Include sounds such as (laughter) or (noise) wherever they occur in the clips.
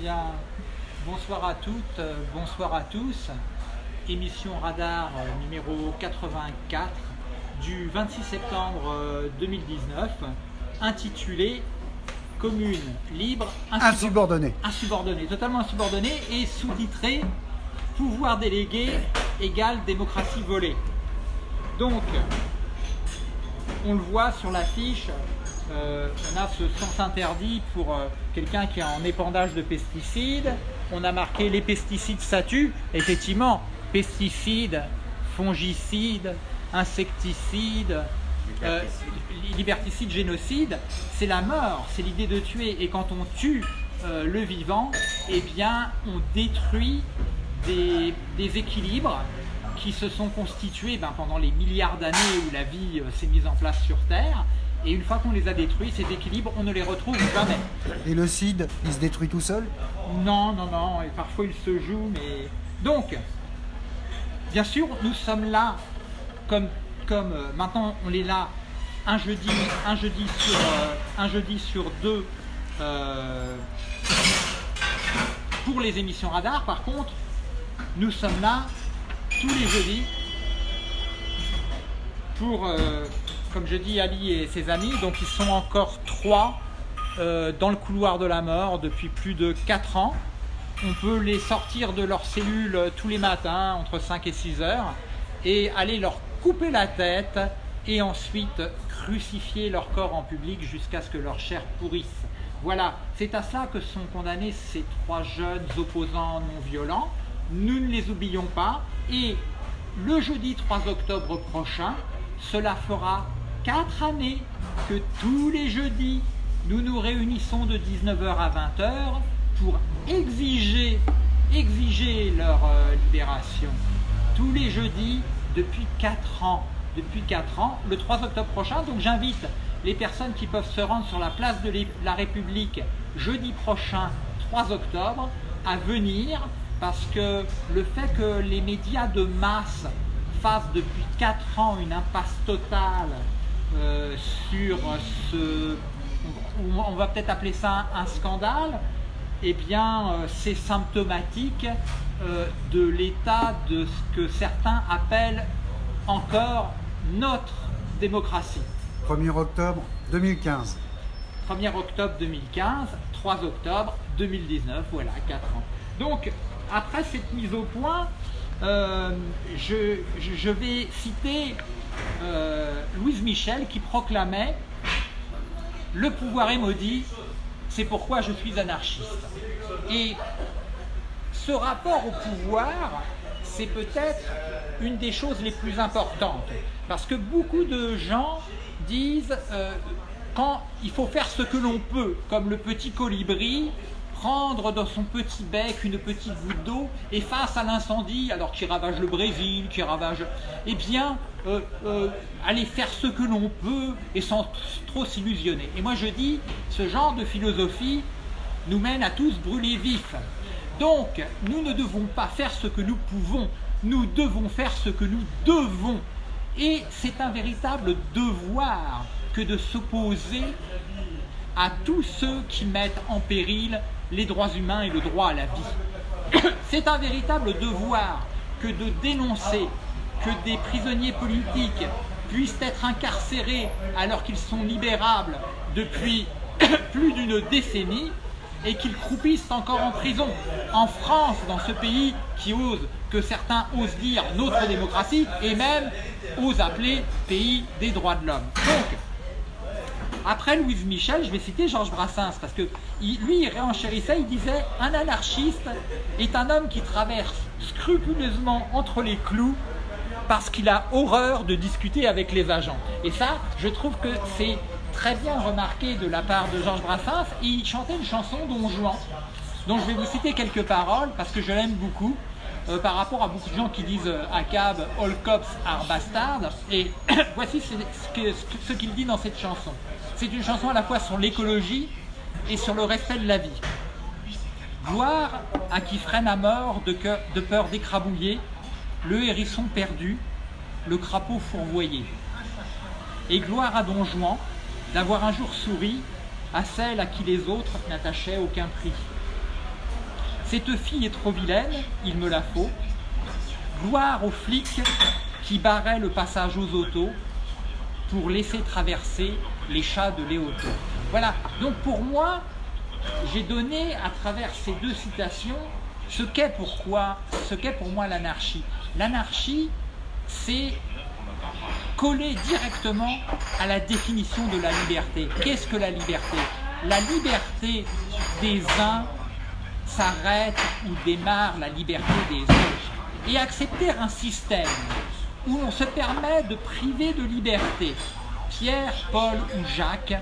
bien, bonsoir à toutes, euh, bonsoir à tous. Émission Radar euh, numéro 84 du 26 septembre euh, 2019, intitulée Commune libre, Insubordonnée. insubordonnée, totalement insubordonnée et sous-titrée Pouvoir délégué égale démocratie volée. Donc, on le voit sur l'affiche, euh, on a ce sens interdit pour euh, quelqu'un qui est en épandage de pesticides. On a marqué les pesticides ça tue. Effectivement, pesticides, fongicides, insecticides, euh, li- liberticides, génocides, c'est la mort, c'est l'idée de tuer. Et quand on tue euh, le vivant, eh bien, on détruit des, équilibres qui se sont constitués ben, pendant les milliards d'années où la vie euh, s'est mise en place sur Terre. Et une fois qu'on les a détruits, ces équilibres, on ne les retrouve jamais. Et le CID, il se détruit tout seul? Non, non, non, et parfois il se joue, mais... Donc, bien sûr, nous sommes là, comme, comme euh, maintenant on est là, un jeudi, un jeudi, sur, euh, un jeudi sur deux euh, pour les émissions radar. Par contre, nous sommes là tous les jeudis pour, comme je dis, Ali et ses amis. Donc ils sont encore trois euh, dans le couloir de la mort depuis plus de 4 ans. On peut les sortir de leur cellule euh, tous les matins entre 5 et 6 heures et aller leur couper la tête et ensuite crucifier leur corps en public jusqu'à ce que leur chair pourrisse. Voilà, c'est à cela que sont condamnés ces trois jeunes opposants non violents. Nous ne les oublions pas et le jeudi 3 octobre prochain, cela fera 4 années que tous les jeudis, nous nous réunissons de 19h à 20h pour exiger, exiger leur euh, libération. Tous les jeudis depuis 4 ans. Depuis 4 ans, le 3 octobre prochain, donc j'invite les personnes qui peuvent se rendre sur la place de la République jeudi prochain, 3 octobre, à venir parce que le fait que les médias de masse fassent depuis 4 ans une impasse totale euh, sur ce, on va peut-être appeler ça un scandale, eh bien euh, c'est symptomatique euh, de l'état de ce que certains appellent encore notre démocratie. 1er octobre 2015. 1er octobre 2015, 3 octobre 2019, voilà, 4 ans. Donc, après cette mise au point, euh, je vais citer euh, Louise Michel qui proclamait « Le pouvoir est maudit, c'est pourquoi je suis anarchiste ». Et ce rapport au pouvoir, c'est peut-être une des choses les plus importantes. Parce que beaucoup de gens disent euh, quand il faut faire ce que l'on peut, comme le petit colibri, prendre dans son petit bec une petite goutte d'eau et face à l'incendie, alors qui ravage le Brésil, qui ravage, eh bien, euh, euh, aller faire ce que l'on peut et sans trop s'illusionner. Et moi je dis, ce genre de philosophie nous mène à tous brûler vifs. Donc, nous ne devons pas faire ce que nous pouvons, nous devons faire ce que nous devons. Et c'est un véritable devoir que de s'opposer à tous ceux qui mettent en péril les droits humains et le droit à la vie. (coughs) C'est un véritable devoir que de dénoncer que des prisonniers politiques puissent être incarcérés alors qu'ils sont libérables depuis (coughs) plus d'une décennie et qu'ils croupissent encore en prison. En France, dans ce pays qui ose, que certains osent dire notre démocratie et même osent appeler pays des droits de l'homme. Après Louise Michel, je vais citer Georges Brassens, parce que lui, il réenchérissait, il disait « Un anarchiste est un homme qui traverse scrupuleusement entre les clous parce qu'il a horreur de discuter avec les agents. » Et ça, je trouve que c'est très bien remarqué de la part de Georges Brassens. Il chantait une chanson Don Juan, dont je vais vous citer quelques paroles, parce que je l'aime beaucoup, euh, par rapport à beaucoup de gens qui disent euh, à cab « All cops are bastards ». Et (clears throat) voici ce qu'il dit dans cette chanson. C'est une chanson à la fois sur l'écologie et sur le respect de la vie. Gloire à qui freine à mort de, peur d'écrabouiller le hérisson perdu, le crapaud fourvoyé. Et gloire à Don Juan d'avoir un jour souri à celle à qui les autres n'attachaient aucun prix. Cette fille est trop vilaine, il me la faut. Gloire aux flics qui barraient le passage aux autos pour laisser traverser les chats de Léoto. Voilà, donc pour moi, j'ai donné à travers ces deux citations ce qu'est ce qu'est pour moi l'anarchie. L'anarchie, c'est coller directement à la définition de la liberté. Qu'est-ce que la liberté? La liberté des uns s'arrête ou démarre la liberté des autres. Et accepter un système où on se permet de priver de liberté Pierre, Paul ou Jacques,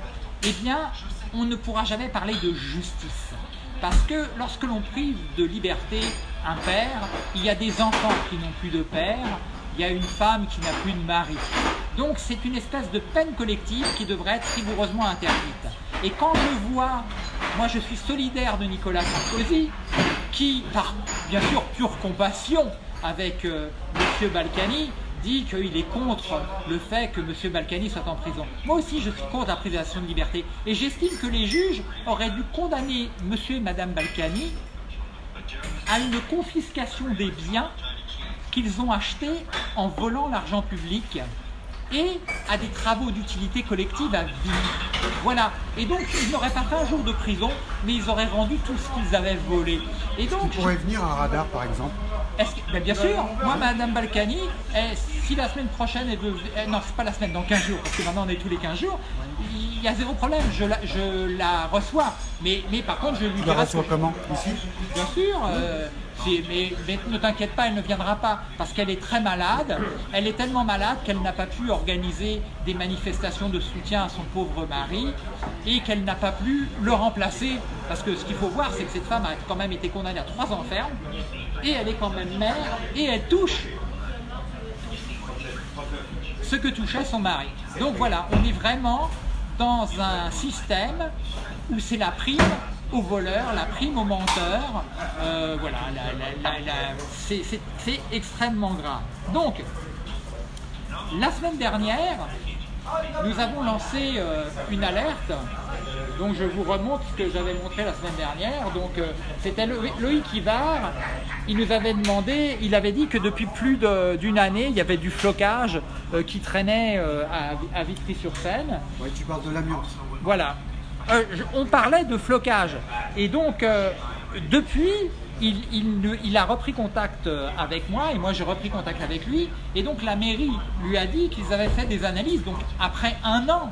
eh bien, on ne pourra jamais parler de justice. Parce que lorsque l'on prive de liberté un père, il y a des enfants qui n'ont plus de père, il y a une femme qui n'a plus de mari. Donc c'est une espèce de peine collective qui devrait être rigoureusement interdite. Et quand je vois, moi je suis solidaire de Nicolas Sarkozy, qui, par bien sûr pure compassion avec euh, M. Balkany, qu'il est contre le fait que M. Balkany soit en prison. Moi aussi, je suis contre la privation de liberté. Et j'estime que les juges auraient dû condamner M. et Mme Balkany à une confiscation des biens qu'ils ont achetés en volant l'argent public et à des travaux d'utilité collective à vie. Voilà. Et donc, ils n'auraient pas fait un jour de prison, mais ils auraient rendu tout ce qu'ils avaient volé. Et donc, Il pourrait venir un radar, par exemple? Que, ben, bien sûr, moi, Madame Balkany, si la semaine prochaine est de... Eh, non, c'est pas la semaine, dans 15 jours, parce que maintenant on est tous les 15 jours, il y a zéro problème, je la, je la reçois. Mais, mais par contre, je lui Tu la reçois comment? Ici? Bien sûr. Euh, mais, ne t'inquiète pas, elle ne viendra pas parce qu'elle est très malade. Elle est tellement malade qu'elle n'a pas pu organiser des manifestations de soutien à son pauvre mari et qu'elle n'a pas pu le remplacer. Parce que ce qu'il faut voir, c'est que cette femme a quand même été condamnée à trois ans ferme et elle est quand même mère et elle touche ce que touchait son mari. Donc voilà, on est vraiment dans un système où c'est la prime au voleur, la prime au menteur. Euh, voilà, c'est extrêmement grave. Donc, la semaine dernière, nous avons lancé euh, une alerte. Donc je vous remonte ce que j'avais montré la semaine dernière. Donc euh, c'était Loïc Ivar. Il nous avait demandé, il avait dit que depuis plus d'une année, il y avait du flocage qui traînait à, Vitry-sur-Seine. Ouais, tu parles de l'amiante. Voilà. Euh, on parlait de flocage. Et donc, euh, depuis, il, a repris contact euh, avec moi et moi j'ai repris contact avec lui. Et donc la mairie lui a dit qu'ils avaient fait des analyses. Donc après un an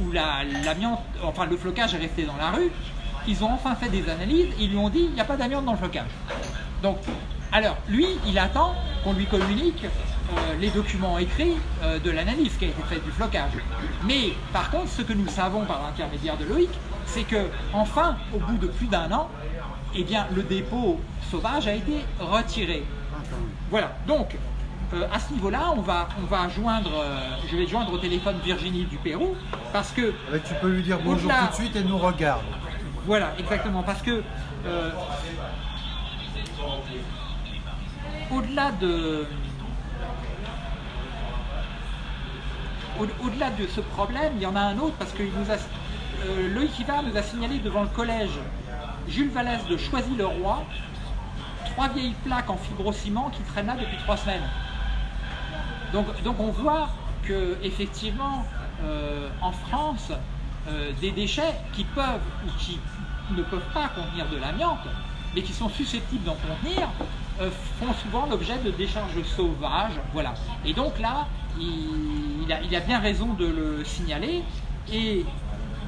où l'amiante, enfin le flocage est resté dans la rue, ils ont enfin fait des analyses. Ils lui ont dit il n'y a pas d'amiante dans le flocage. Donc, alors lui, il attend qu'on lui communique euh, les documents écrits euh, de l'analyse qui a été faite du flocage. Mais par contre, ce que nous savons par l'intermédiaire de Loïc, c'est que enfin, au bout de plus d'un an, eh bien, le dépôt sauvage a été retiré. Voilà, donc euh, à ce niveau-là, on va, on va joindre, je vais joindre au téléphone Virginie du Pérou, parce que... Ah bah, tu peux lui dire bonjour tout de suite et nous regarde. Voilà, exactement, parce que au-delà de, au-delà de ce problème, il y en a un autre parce que euh, Loïc Hivard nous a signalé devant le collège Jules Vallès de Choisy-le-Roi trois vieilles plaques en fibrociment qui traînent là depuis trois semaines. Donc, donc on voit que effectivement euh, en France, euh, des déchets qui peuvent ou qui ne peuvent pas contenir de l'amiante, mais qui sont susceptibles d'en contenir, font souvent l'objet de décharges sauvages. Voilà. Et donc là, il, a, bien raison de le signaler. Et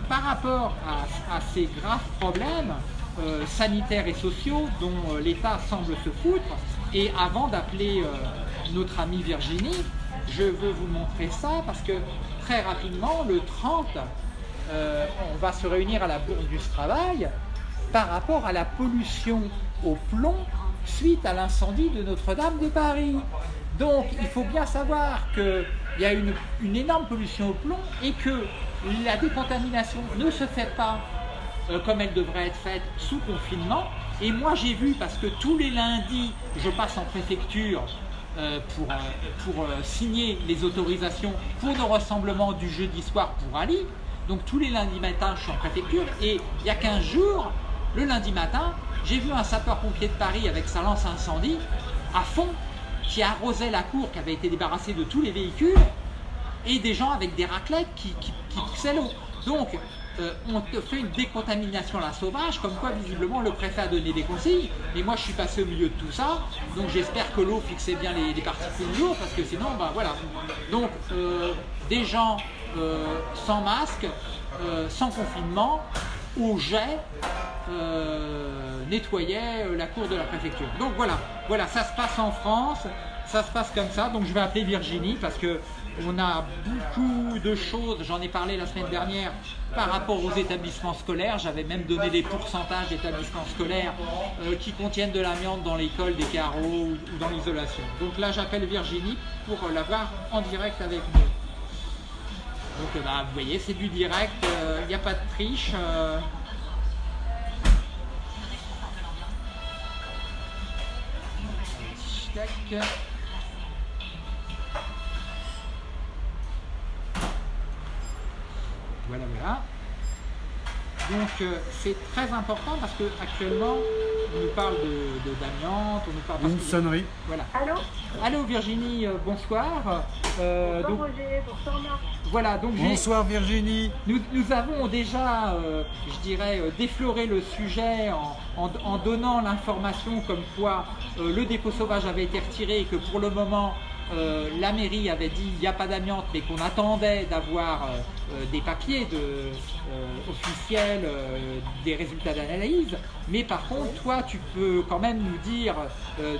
par rapport à, ces graves problèmes euh, sanitaires et sociaux dont euh, l'État semble se foutre, et avant d'appeler euh, notre amie Virginie, je veux vous montrer ça parce que très rapidement, le 30, on va se réunir à la Bourse du Travail par rapport à la pollution au plomb suite à l'incendie de Notre-Dame de Paris. Donc il faut bien savoir qu'il y a une, énorme pollution au plomb et que la décontamination ne se fait pas euh, comme elle devrait être faite sous confinement. Et moi j'ai vu, parce que tous les lundis, je passe en préfecture euh, pour, euh, pour signer les autorisations pour le rassemblement du jeudi soir pour Ali. Donc tous les lundis matin, je suis en préfecture et il y a 15 jours, le lundi matin, j'ai vu un sapeur-pompier de Paris avec sa lance incendie à fond qui arrosait la cour qui avait été débarrassée de tous les véhicules et des gens avec des raclettes qui, qui, poussaient l'eau. Donc, euh, on fait une décontamination la sauvage, comme quoi visiblement le préfet a donné des consignes, et moi je suis passé au milieu de tout ça, donc j'espère que l'eau fixait bien les, particules lourdes, parce que sinon, bah voilà. Donc, euh, des gens euh, sans masque, sans confinement, au jet, nettoyaient la cour de la préfecture. Donc voilà, voilà, ça se passe en France, ça se passe comme ça, donc je vais appeler Virginie, parce que on a beaucoup de choses, j'en ai parlé la semaine dernière, par rapport aux établissements scolaires. J'avais même donné des pourcentages d'établissements scolaires euh, qui contiennent de l'amiante dans l'école, des carreaux ou, dans l'isolation. Donc là, j'appelle Virginie pour la voir en direct avec nous. Donc euh, bah, vous voyez, c'est du direct, il euh, n'y a pas de triche. Voilà, voilà. Donc euh, c'est très important parce que actuellement on nous parle de, d'amiante, on nous parle une sonnerie. Voilà. Allô. Allô Virginie, euh, bonsoir. Euh, bonsoir Roger, bonsoir Marc. Voilà donc bonsoir Virginie. Nous, avons déjà, je dirais, défloré le sujet en, en donnant l'information comme quoi le dépôt sauvage avait été retiré et que pour le moment euh, la mairie avait dit il n'y a pas d'amiante, mais qu'on attendait d'avoir euh, euh, des papiers officiels, des résultats d'analyse. Mais par contre, toi, tu peux quand même nous dire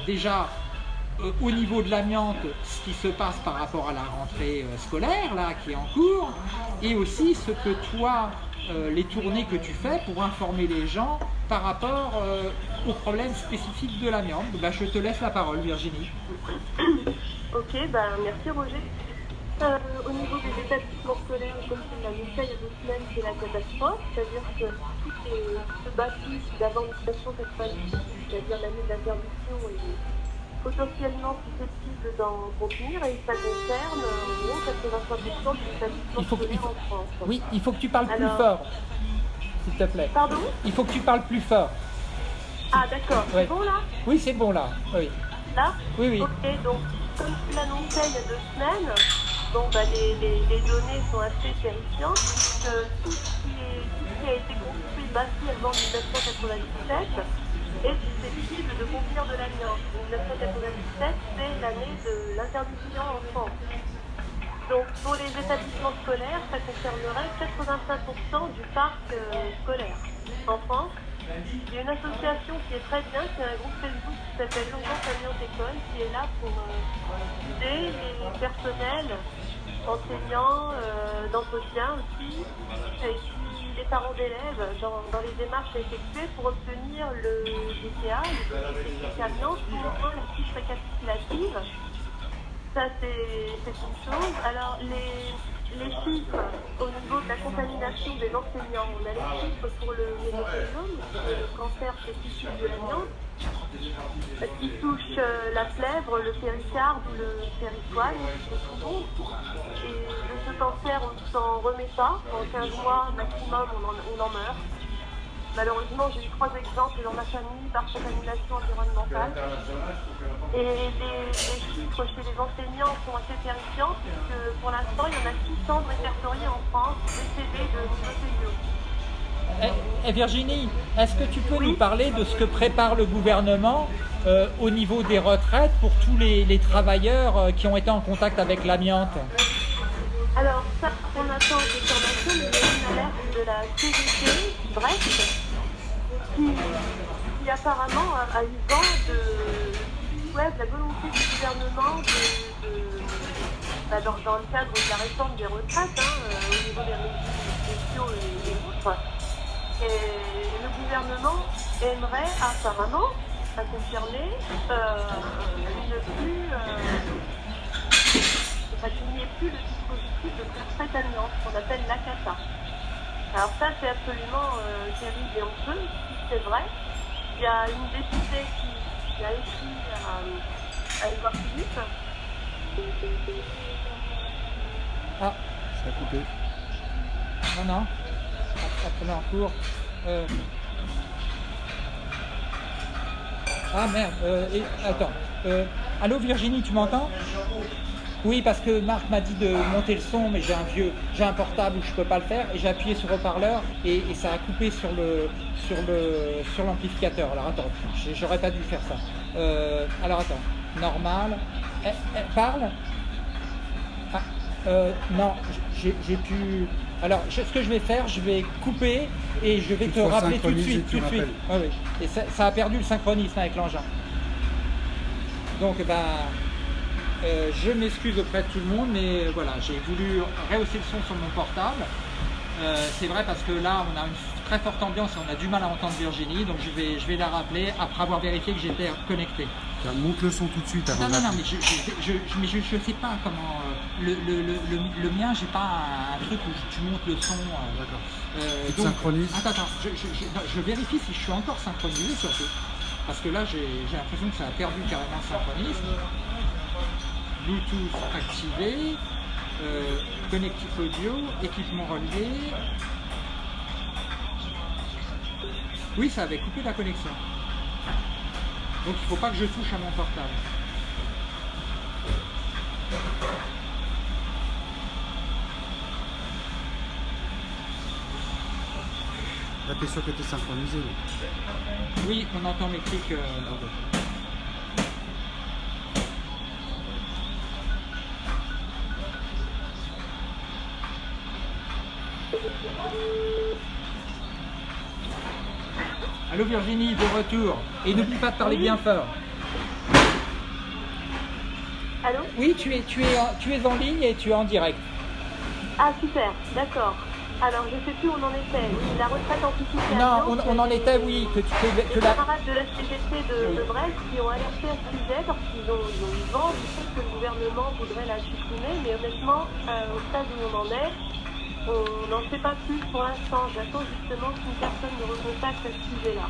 déjà au niveau de l'amiante ce qui se passe par rapport à la rentrée scolaire là qui est en cours et aussi ce que toi les tournées que tu fais pour informer les gens par rapport aux problèmes spécifiques de l'amiante. Bah, je te laisse la parole Virginie. Ok, ben merci Roger. Euh, au niveau des établissements scolaires, comme tu l'as dit il y a deux semaines, c'est la catastrophe, c'est-à-dire que tout bâtit d'avant l'installation cette fois-ci, c'est-à-dire l'année d'interdiction est potentiellement susceptible d'en contenir et ça concerne en 83% des établissements scolaires en France. Oui, il faut que tu parles plus fort, s'il te plaît. Pardon? Il faut que tu parles plus fort. Ah d'accord, c'est bon là? Oui, c'est bon là, oui. Là? Oui, oui. Ok, donc comme tu l'annonçais il y a deux semaines, bon, bah, les, données sont assez terrifiantes. tout, ce qui a été construit bâti avant 1997 est susceptible de contenir de l'amiante. 1997, c'est l'année de l'interdiction en France. Donc pour les établissements scolaires, ça concernerait 85% du parc euh, scolaire en France. Il y a une association qui est très bien, c'est un groupe Facebook qui s'appelle Urgence Alliance École, qui est là pour euh, aider les personnels, enseignants, euh, d'entretien aussi, et les parents d'élèves dans, les démarches à effectuer pour obtenir le DTA, le certificat pour la fiche récapitulative. Ça, c'est une chose. Alors, les les chiffres au niveau de la contamination des enseignants. On a les chiffres pour le ménopélium, le cancer spécifique de l'amiante, qui touche euh, la plèvre, le péricarde ou le péritoine, le poumon. Et de ce cancer, on ne s'en remet pas. En 15 mois maximum, on en meurt. Malheureusement, j'ai eu trois exemples dans ma famille par contamination environnementale. Et les, chiffres chez les enseignants sont assez terrifiants, puisque pour l'instant, il y en a 600 répertoriés en France décédés de mycéliome. Eh, eh, Virginie, est-ce que tu peux nous parler de ce que prépare le gouvernement euh, au niveau des retraites pour tous les, travailleurs euh, qui ont été en contact avec l'amiante? Alors, ça, on attend des formations, mais il y a une alerte de la CGT, Brest, qui, apparemment a, eu vent de, la volonté du gouvernement de, bah, dans, le cadre de la réforme des retraites, hein, euh, au niveau des régimes sociaux et, autres. Et le gouvernement aimerait apparemment, à confirmer, euh, ne plus, euh, qu'il n'y ait plus le dispositif de retraite amiante qu'on appelle l'ACATA. Alors ça, c'est absolument terrible et honteux, c'est vrai. Il y a une députée qui, a écrit à, à Edouard Philippe. Ah, ça a coupé. Non, non, après en cours. Euh. Ah merde, euh, attends. Euh, allô Virginie, tu m'entends? Oui, parce que Marc m'a dit de monter le son, mais j'ai un vieux, j'ai un portable où je peux pas le faire, et j'ai appuyé sur haut-parleur et, et ça a coupé sur le sur le sur l'amplificateur. Alors attends, j'aurais pas dû faire ça. Euh, alors attends, normal. Eh, eh, parle. Ah, euh, non, j'ai pu. Alors, ce que je vais faire, je vais couper et je vais Tu te rappeler tout de suite, tout de suite. Ah oui. Et ça, ça a perdu le synchronisme avec l'engin. Donc, ben, euh, je m'excuse auprès de tout le monde, mais voilà, j'ai voulu rehausser le son sur mon portable. Euh, c'est vrai parce que là, on a une très forte ambiance et on a du mal à entendre Virginie, donc je vais, je vais la rappeler après avoir vérifié que j'étais connecté. Tiens, Monte le son tout de suite avant Non, non, non, mais je, mais je sais pas comment. euh, le, le, le, le, le mien, j'ai pas un, truc où tu montes le son. D'accord. donc- synchronises Attends, attends, je, je, vérifie si je suis encore synchronisé surtout. Parce que là, j'ai j'ai l'impression que ça a perdu carrément le synchronisme. Bluetooth activé, euh, connectif audio, équipement relié. Oui, ça avait coupé la connexion. Donc il ne faut pas que je touche à mon portable. T'es sûr que t'es synchronisé. là. Oui, on entend mes clics. euh, Allô Virginie, de retour. Et n'oublie pas de parler bien fort. Allô Oui, tu es, tu, es en, tu es en ligne et tu es en direct. Ah super, d'accord. Alors je sais plus où on en était. Oui, la retraite anticipée. Non, on, on en était, oui, que, tu- que, que Les la... camarades de la CGT de Brest qui ont alerté à ce sujet parce qu'ils ont, ils ont eu vent du fait que le gouvernement voudrait la supprimer, mais honnêtement, euh, au stade où on en est, on n'en sait pas plus pour l'instant. J'attends justement qu'une personne me recontacte à ce sujet-là.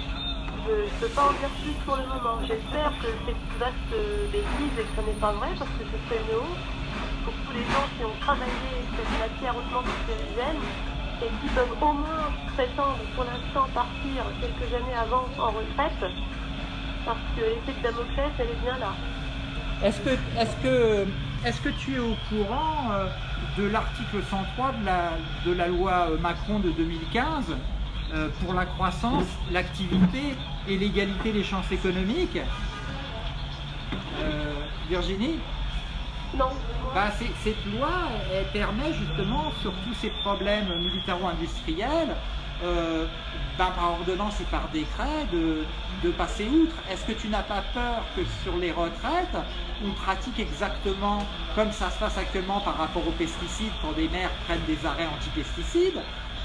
Je ne peux pas en dire plus pour le moment. J'espère que c'est une vaste euh, bêtise et que ce n'est pas vrai parce que ce serait une pour tous les gens qui ont travaillé cette matière hautement cancérigène et qui peuvent au moins prétendre pour l'instant partir quelques années avant en retraite parce que l'effet de Damoclès, elle est bien là. Est-ce que, est que, est que tu es au courant euh, de l'article 103 de la, de la loi euh, Macron de 2015 euh, pour la croissance, l'activité et l'égalité des chances économiques? Euh, Virginie? Non, bah, cette loi, elle permet justement, sur tous ces problèmes militaro-industriels, euh, ben, par ordonnance et par décret, de, de passer outre. Est-ce que tu n'as pas peur que sur les retraites, on pratique exactement comme ça se passe actuellement par rapport aux pesticides, quand des maires prennent des arrêts anti-pesticides,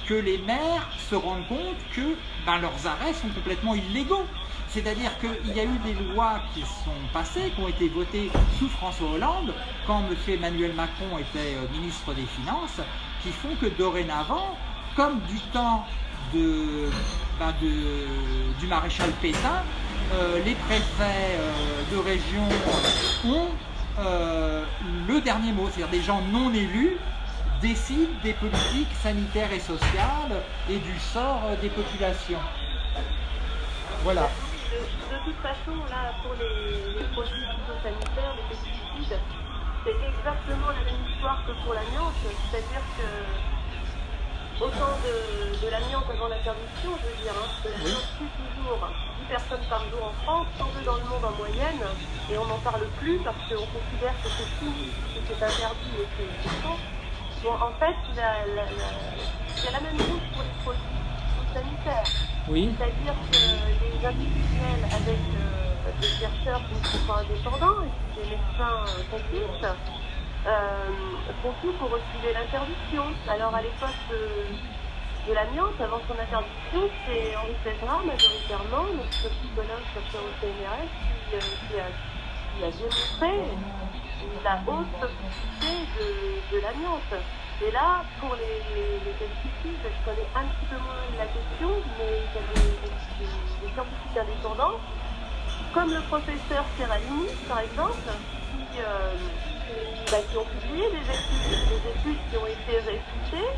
que les maires se rendent compte que ben, leurs arrêts sont complètement illégaux? C'est-à-dire qu'il y a eu des lois qui sont passées, qui ont été votées sous François Hollande, quand M. Emmanuel Macron était euh, ministre des Finances, qui font que dorénavant, comme du temps ben, de- du maréchal Pétain, euh, les préfets euh, de région ont euh, le dernier mot, c'est-à-dire des gens non élus décident des politiques sanitaires et sociales et du sort des populations. Voilà. de, toute façon, là, pour les, les produits phytosanitaires, les pesticides, c'est exactement la même histoire que pour l'amiante, c'est-à-dire que autant de, de l'amiante avant l'interdiction, je veux dire, hein, parce que l'amiante tue toujours 10 personnes par jour en France, 102 dans le monde en moyenne, et on n'en parle plus parce qu'on considère que c'est fini, que c'est interdit et que c'est faux. Bon, en fait, la- la- la- c'est la même chose pour les produits sanitaires. Oui. C'est-à-dire que les industriels avec euh, des chercheurs qui ne sont pas indépendants et des médecins euh, complices euh, font tout pour reculer l'interdiction. Alors à l'époque de, l'amiante, avant son interdiction, c'est Henri Pézra majoritairement, notre psychologue chercheur au CNRS, qui, euh, qui a, démontré la haute toxicité de, l'amiante. Et là, pour les, les, je connais un petit peu moins la question, mais il y a des, des- des scientifiques indépendants, comme le professeur Serralini, par exemple, qui, euh, bah, qui ont publié des études, des études qui ont été réfutées,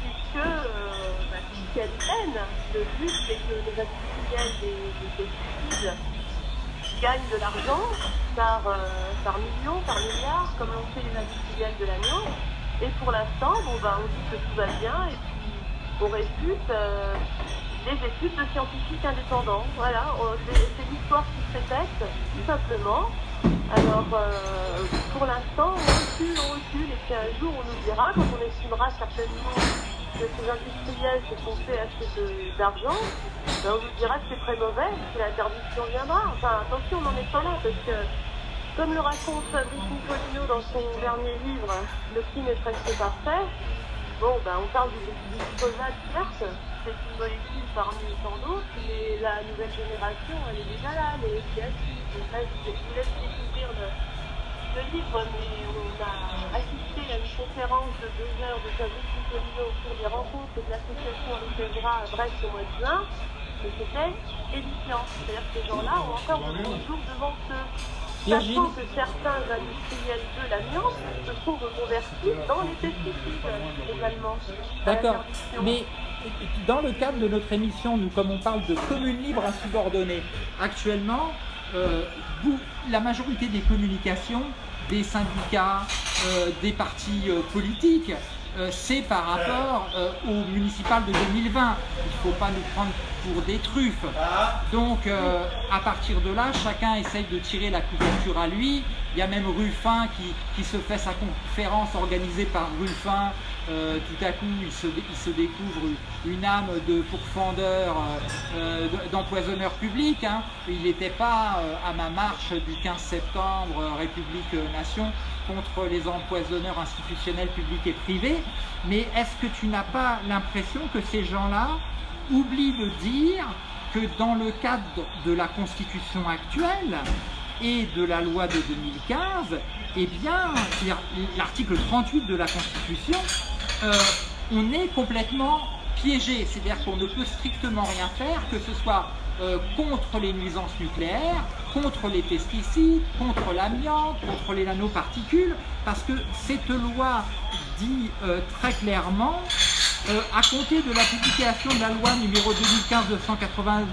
puisque euh, bah, le but, c'est que les industriels des, des pesticides gagnent de l'argent par, euh, par millions, par milliards, comme l'ont fait les industriels de l'agneau. Et pour l'instant, ben, on dit que tout va bien et puis on réfute euh, les études de scientifiques indépendants. Voilà, c'est l'histoire qui se répète, tout simplement. Alors, euh, pour l'instant, on recule, on recule, et puis un jour, on nous dira, quand on estimera certainement que ces industriels se sont fait assez d'argent, ben, on nous dira que c'est très mauvais, que l'interdiction viendra. Enfin, attention, on n'en est pas là, parce que, comme le raconte Fabrice Nicolino dans son dernier livre, Le crime est presque parfait, bon, ben, on parle du, glyphosate, certes, c'est une molécule parmi tant d'autres, mais la nouvelle génération, elle est déjà là, les SIACI. Là, je vous laisse découvrir le, le livre, mais on a assisté à une conférence de deux heures de Fabrice Nicolino au cours des rencontres de l'association Arifebra à Brest au mois de juin, et c'était édifiant. C'est-à-dire que ces gens-là ont encore de bons jours devant eux. Sachant que certains industriels de l'amiante se sont reconvertis dans les pesticides également. D'accord. Mais dans le cadre de notre émission, nous, comme on parle de communes libres insubordonnées, actuellement, euh, la majorité des communications, des syndicats, euh, des partis euh, politiques, c'est par rapport euh, au municipal de 2020. Il ne faut pas nous prendre pour des truffes. Donc, à partir de là, chacun essaye de tirer la couverture à lui. Il y a même Ruffin qui se fait sa conférence organisée par Ruffin. Euh, tout à coup, il se, découvre une âme de pourfendeur, euh, d'empoisonneur public. hein. Il n'était pas euh, à ma marche du 15 septembre, euh, République euh, Nation, contre les empoisonneurs institutionnels publics et privés. Mais est-ce que tu n'as pas l'impression que ces gens-là oublient de dire que dans le cadre de la Constitution actuelle et de la loi de 2015, eh bien, l'article 38 de la Constitution, euh, on est complètement piégé. C'est-à-dire qu'on ne peut strictement rien faire, que ce soit euh, contre les nuisances nucléaires, contre les pesticides, contre l'amiante, contre les nanoparticules, parce que cette loi dit euh, très clairement à compter de la publication de la loi numéro 2015-290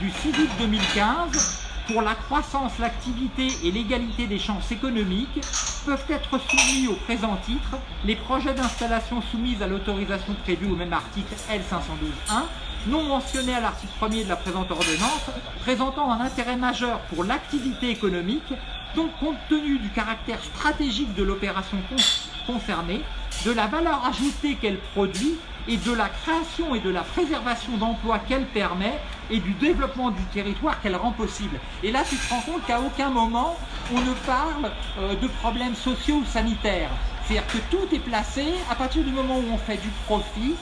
du 6 août 2015, pour la croissance, l'activité et l'égalité des chances économiques, peuvent être soumis au présent titre. Les projets d'installation soumis à l'autorisation prévue au même article L512.1, non mentionnés à l'article 1er de la présente ordonnance, présentant un intérêt majeur pour l'activité économique, donc compte tenu du caractère stratégique de l'opération con- concernée, de la valeur ajoutée qu'elle produit et de la création et de la préservation d'emplois qu'elle permet et du développement du territoire qu'elle rend possible. Et là, tu te rends compte qu'à aucun moment, on ne parle euh, de problèmes sociaux ou sanitaires. C'est-à-dire que tout est placé à partir du moment où on fait du profit,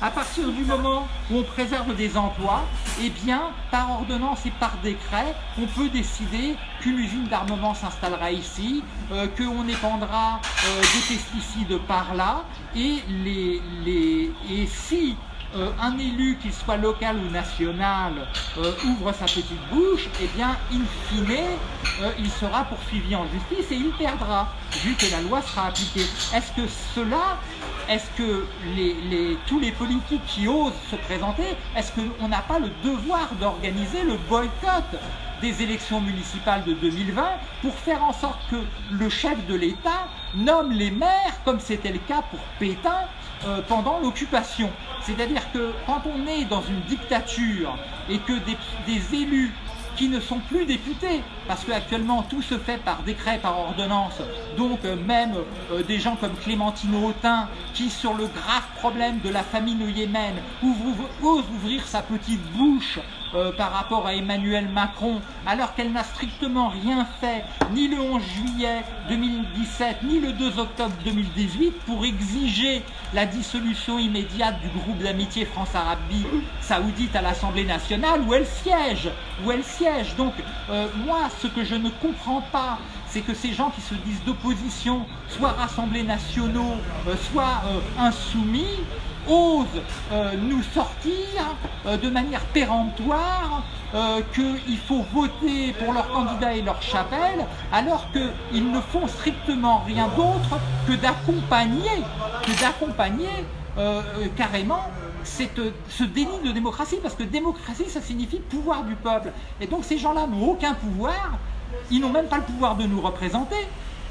à partir du moment où on préserve des emplois, eh bien, par ordonnance et par décret, on peut décider qu'une usine d'armement s'installera ici, euh, qu'on épandra euh, des pesticides par là, et, les, les, et si euh, un élu, qu'il soit local ou national, euh, ouvre sa petite bouche, eh bien, in fine, euh, il sera poursuivi en justice et il perdra, vu que la loi sera appliquée. Est-ce que cela, est-ce que les, les- tous les politiques qui osent se présenter, est-ce qu'on n'a pas le devoir d'organiser le boycott des élections municipales de 2020 pour faire en sorte que le chef de l'État nomme les maires, comme c'était le cas pour Pétain euh, pendant l'occupation. C'est-à-dire que quand on est dans une dictature et que des, élus qui ne sont plus députés, parce qu'actuellement tout se fait par décret, par ordonnance, donc euh, même euh, des gens comme Clémentine Autain, qui sur le grave problème de la famine au Yémen, ouvre- ose ouvrir sa petite bouche euh, par rapport à Emmanuel Macron, alors qu'elle n'a strictement rien fait, ni le 11 juillet 2017, ni le 2 octobre 2018, pour exiger la dissolution immédiate du groupe d'amitié France-Arabie Saoudite à l'Assemblée nationale, où elle siège, où elle siège. Donc, euh, moi, ce que je ne comprends pas, c'est que ces gens qui se disent d'opposition, soit rassemblés nationaux, euh, soit insoumis, osent euh, nous sortir euh, de manière péremptoire euh, qu'il faut voter pour leurs candidats et leur chapelle, alors qu'ils ne font strictement rien d'autre que d'accompagner, carrément ce déni de démocratie, parce que démocratie, ça signifie pouvoir du peuple. Et donc ces gens-là n'ont aucun pouvoir, ils n'ont même pas le pouvoir de nous représenter,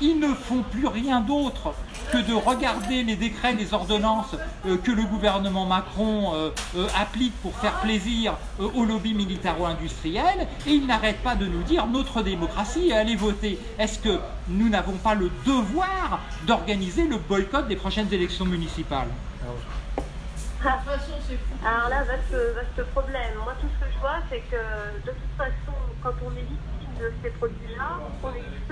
ils ne font plus rien d'autre que de regarder les décrets, les ordonnances euh, que le gouvernement Macron euh, euh, applique pour faire plaisir au lobby militaro-industriel et ils n'arrêtent pas de nous dire notre démocratie, allez voter. Est-ce que nous n'avons pas le devoir d'organiser le boycott des prochaines élections municipales? Alors là, vaste, vaste problème. Moi, tout ce que je vois, c'est que de toute façon, quand on est victime de ces produits-là, on n'existe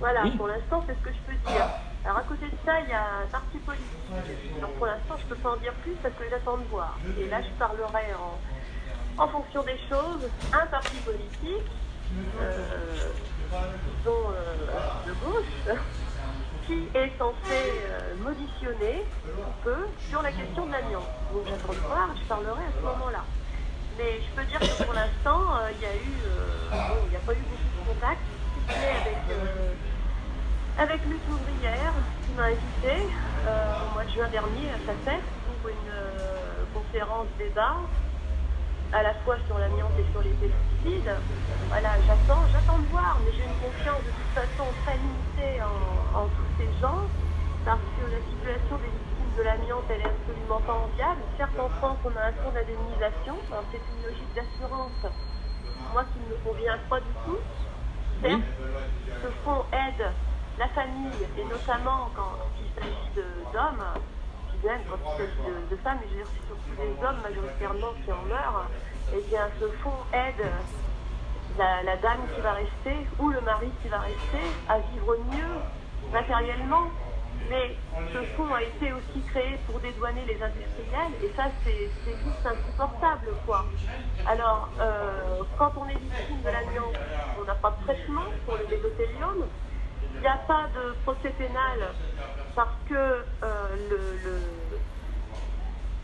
Voilà, pour l'instant, c'est ce que je peux dire. Alors, à côté de ça, il y a un parti politique. Donc, pour l'instant, je ne peux pas en dire plus parce que j'attends de voir. Et là, je parlerai en, en fonction des choses. Un parti politique, euh, disons euh, de gauche, (laughs) qui est censé euh, moditionner un peu sur la question de l'amiante. Donc, j'attends de voir, je parlerai à ce moment-là. Mais je peux dire que pour l'instant, euh, il y a eu, bon, il n'y a pas eu beaucoup de contacts avec, euh, avec Lutte ouvrière qui m'a invité euh, au mois de juin dernier à sa fête pour une euh, conférence débat à la fois sur l'amiante et sur les pesticides. Voilà, j'attends, j'attends de voir, mais j'ai une confiance de toute façon très limitée en, tous ces gens, parce que la situation des victimes de l'amiante, elle est absolument pas enviable. Certes, en France, on a un fonds d'indemnisation, c'est une logique d'assurance, moi qui ne me convient pas du tout. Ce fonds aide la famille, et notamment quand il s'agit d'hommes, qui viennent quand il s'agit de, femmes, et je veux dire surtout des hommes majoritairement qui en meurent, et eh bien ce fonds aide la, dame qui va rester ou le mari qui va rester à vivre mieux matériellement. Mais ce fonds a été aussi créé pour dédouaner les industriels et ça c'est juste insupportable quoi. Alors euh, quand on est victime de l'amiante, on n'a pas de traitement pour le métothélium, il n'y a pas de procès pénal parce que euh,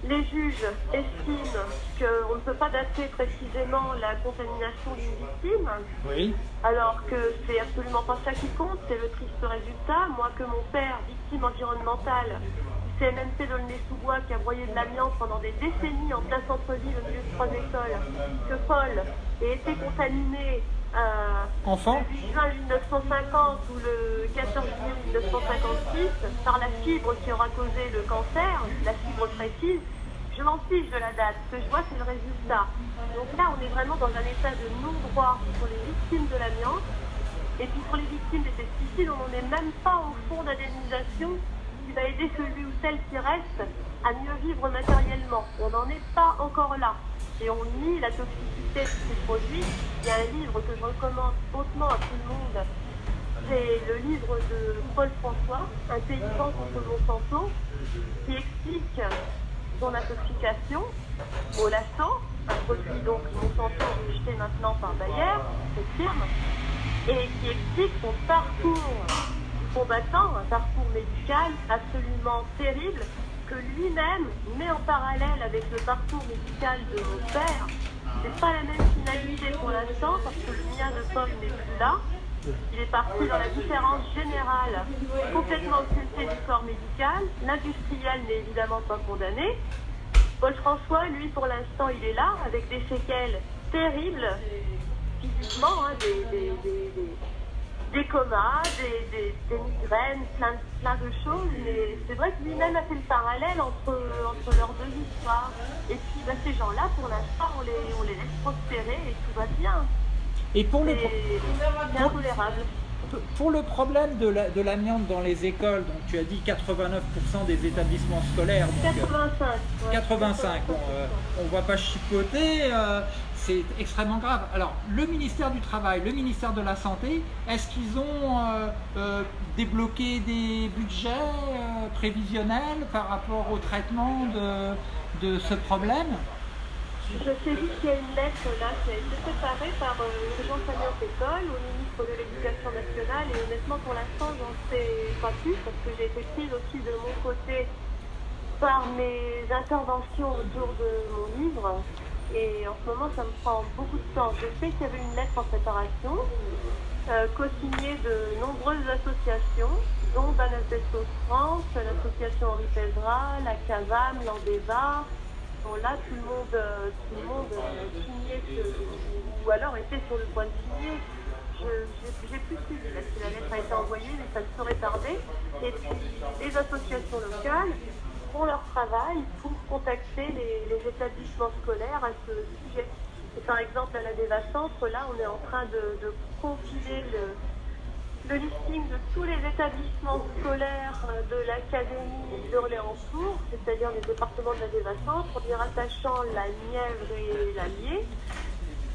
les juges estiment qu'on ne peut pas dater précisément la contamination d'une victime, oui. alors que c'est absolument pas ça qui compte, c'est le triste résultat. Moi, que mon père, victime environnementale, CMNP de sous bois qui a broyé de l'amiante pendant des décennies en plein centre-ville au milieu de trois écoles, que Paul ait été contaminé euh, Enfant Le 8 juin 1950 ou le 14 juillet 1956 par la fibre qui aura causé le cancer, la fibre précise, je m'en fiche de la date. Ce que je vois, c'est le résultat. Donc là, on est vraiment dans un état de non-droit pour les victimes de l'amiante. Et puis pour les victimes des pesticides, on n'en est même pas au fond d'indemnisation qui va aider celui ou celle qui reste à mieux vivre matériellement. On n'en est pas encore là et on nie la toxicité de ces produits. Il y a un livre que je recommande hautement à tout le monde. C'est le livre de Paul François, Un paysan contre Monsanto, qui explique son intoxication au lasso, un produit donc Monsanto jeté maintenant par Bayer, cette firme, et qui explique son parcours combattant, un parcours médical absolument terrible, lui-même met en parallèle avec le parcours médical de mon père. C'est pas la même finalité pour l'instant parce que le mien de Paul n'est plus là. Il est parti dans la différence générale, complètement occultée du corps médical. L'industriel n'est évidemment pas condamné. Paul François, lui, pour l'instant, il est là avec des séquelles terribles, physiquement, hein, des comas, des, migraines, plein, plein, de choses. Mais c'est vrai que lui-même a fait le parallèle entre, entre leurs deux histoires. Et puis bah, ces gens-là, pour l'instant, on les, on les laisse prospérer et tout va bien. Et pour le intolérable. Pour le problème de l'amiante dans les écoles, donc tu as dit 89% des établissements scolaires. 85. 85. Euh, on ne va pas chipoter. Euh, c'est extrêmement grave. Alors, le ministère du Travail, le ministère de la Santé, est-ce qu'ils ont euh, euh, débloqué des budgets euh, prévisionnels par rapport au traitement de, ce problème? Je sais juste qu'il y a une lettre là qui a été préparée par Jean Famille École au ministre de l'Éducation nationale et honnêtement pour l'instant j'en sais pas plus parce que j'ai été prise aussi de mon côté par mes interventions autour de mon livre et en ce moment, ça me prend beaucoup de temps. Je sais qu'il y avait une lettre en préparation, euh, co-signée de nombreuses associations, dont Banasbestos France, l'association Henri Pézra, la CAVAM, l'Andeva. Bon, là, tout le monde, euh, tout le monde euh, signait, ce- ou alors était sur le point de signer. J'ai plus suivi parce que la lettre a été envoyée, mais ça ne saurait tarder. Et puis, les associations locales font leur travail pour contacter les, établissements scolaires à ce sujet. Et par exemple, à la Deva Centre, là, on est en train de, de compiler le, listing de tous les établissements scolaires euh, de l'Académie d'Orléans-Tours, c'est-à-dire les départements de la Deva Centre, en y rattachant la Nièvre et l'Allier.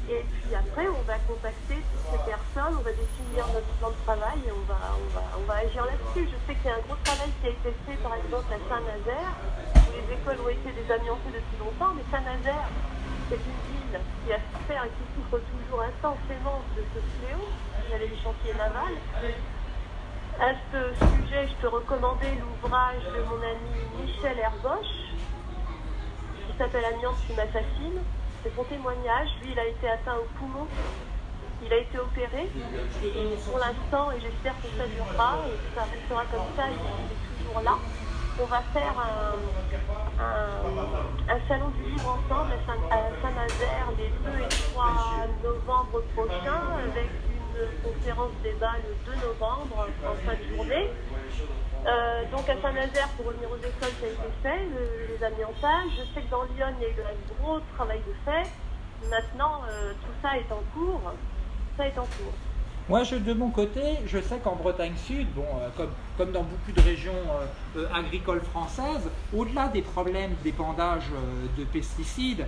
Et puis après, on va contacter toutes ces personnes, on va définir notre plan de travail et on va, on va, on va agir là-dessus. Je sais qu'il y a un gros travail qui a été fait, par exemple, à Saint-Nazaire, où les écoles ont été désamiantées depuis longtemps, mais Saint-Nazaire, c'est une ville qui a souffert et qui souffre toujours intensément de ce fléau, il y les chantiers navals. À ce sujet, je peux recommander l'ouvrage de mon ami Michel Herboche, qui s'appelle Amiante qui m'assassine. C'est son témoignage. Lui, il a été atteint au poumon. Il a été opéré. Et pour l'instant, et j'espère que ça durera, et que ça restera comme ça, il est toujours là. On va faire un, salon du livre ensemble à Saint-Nazaire les 2 et 3 novembre prochains avec une conférence débat le 2 novembre en fin de journée. Euh, donc à Saint-Nazaire, pour revenir aux écoles, ça a été fait, le- les amiantages. Je sais que dans Lyon, il y a eu un gros travail de fait. Maintenant, euh, tout ça est en cours. Moi, je, de mon côté, je sais qu'en Bretagne Sud, euh, comme, dans beaucoup de régions agricoles françaises, au-delà des problèmes d'épandage de pesticides,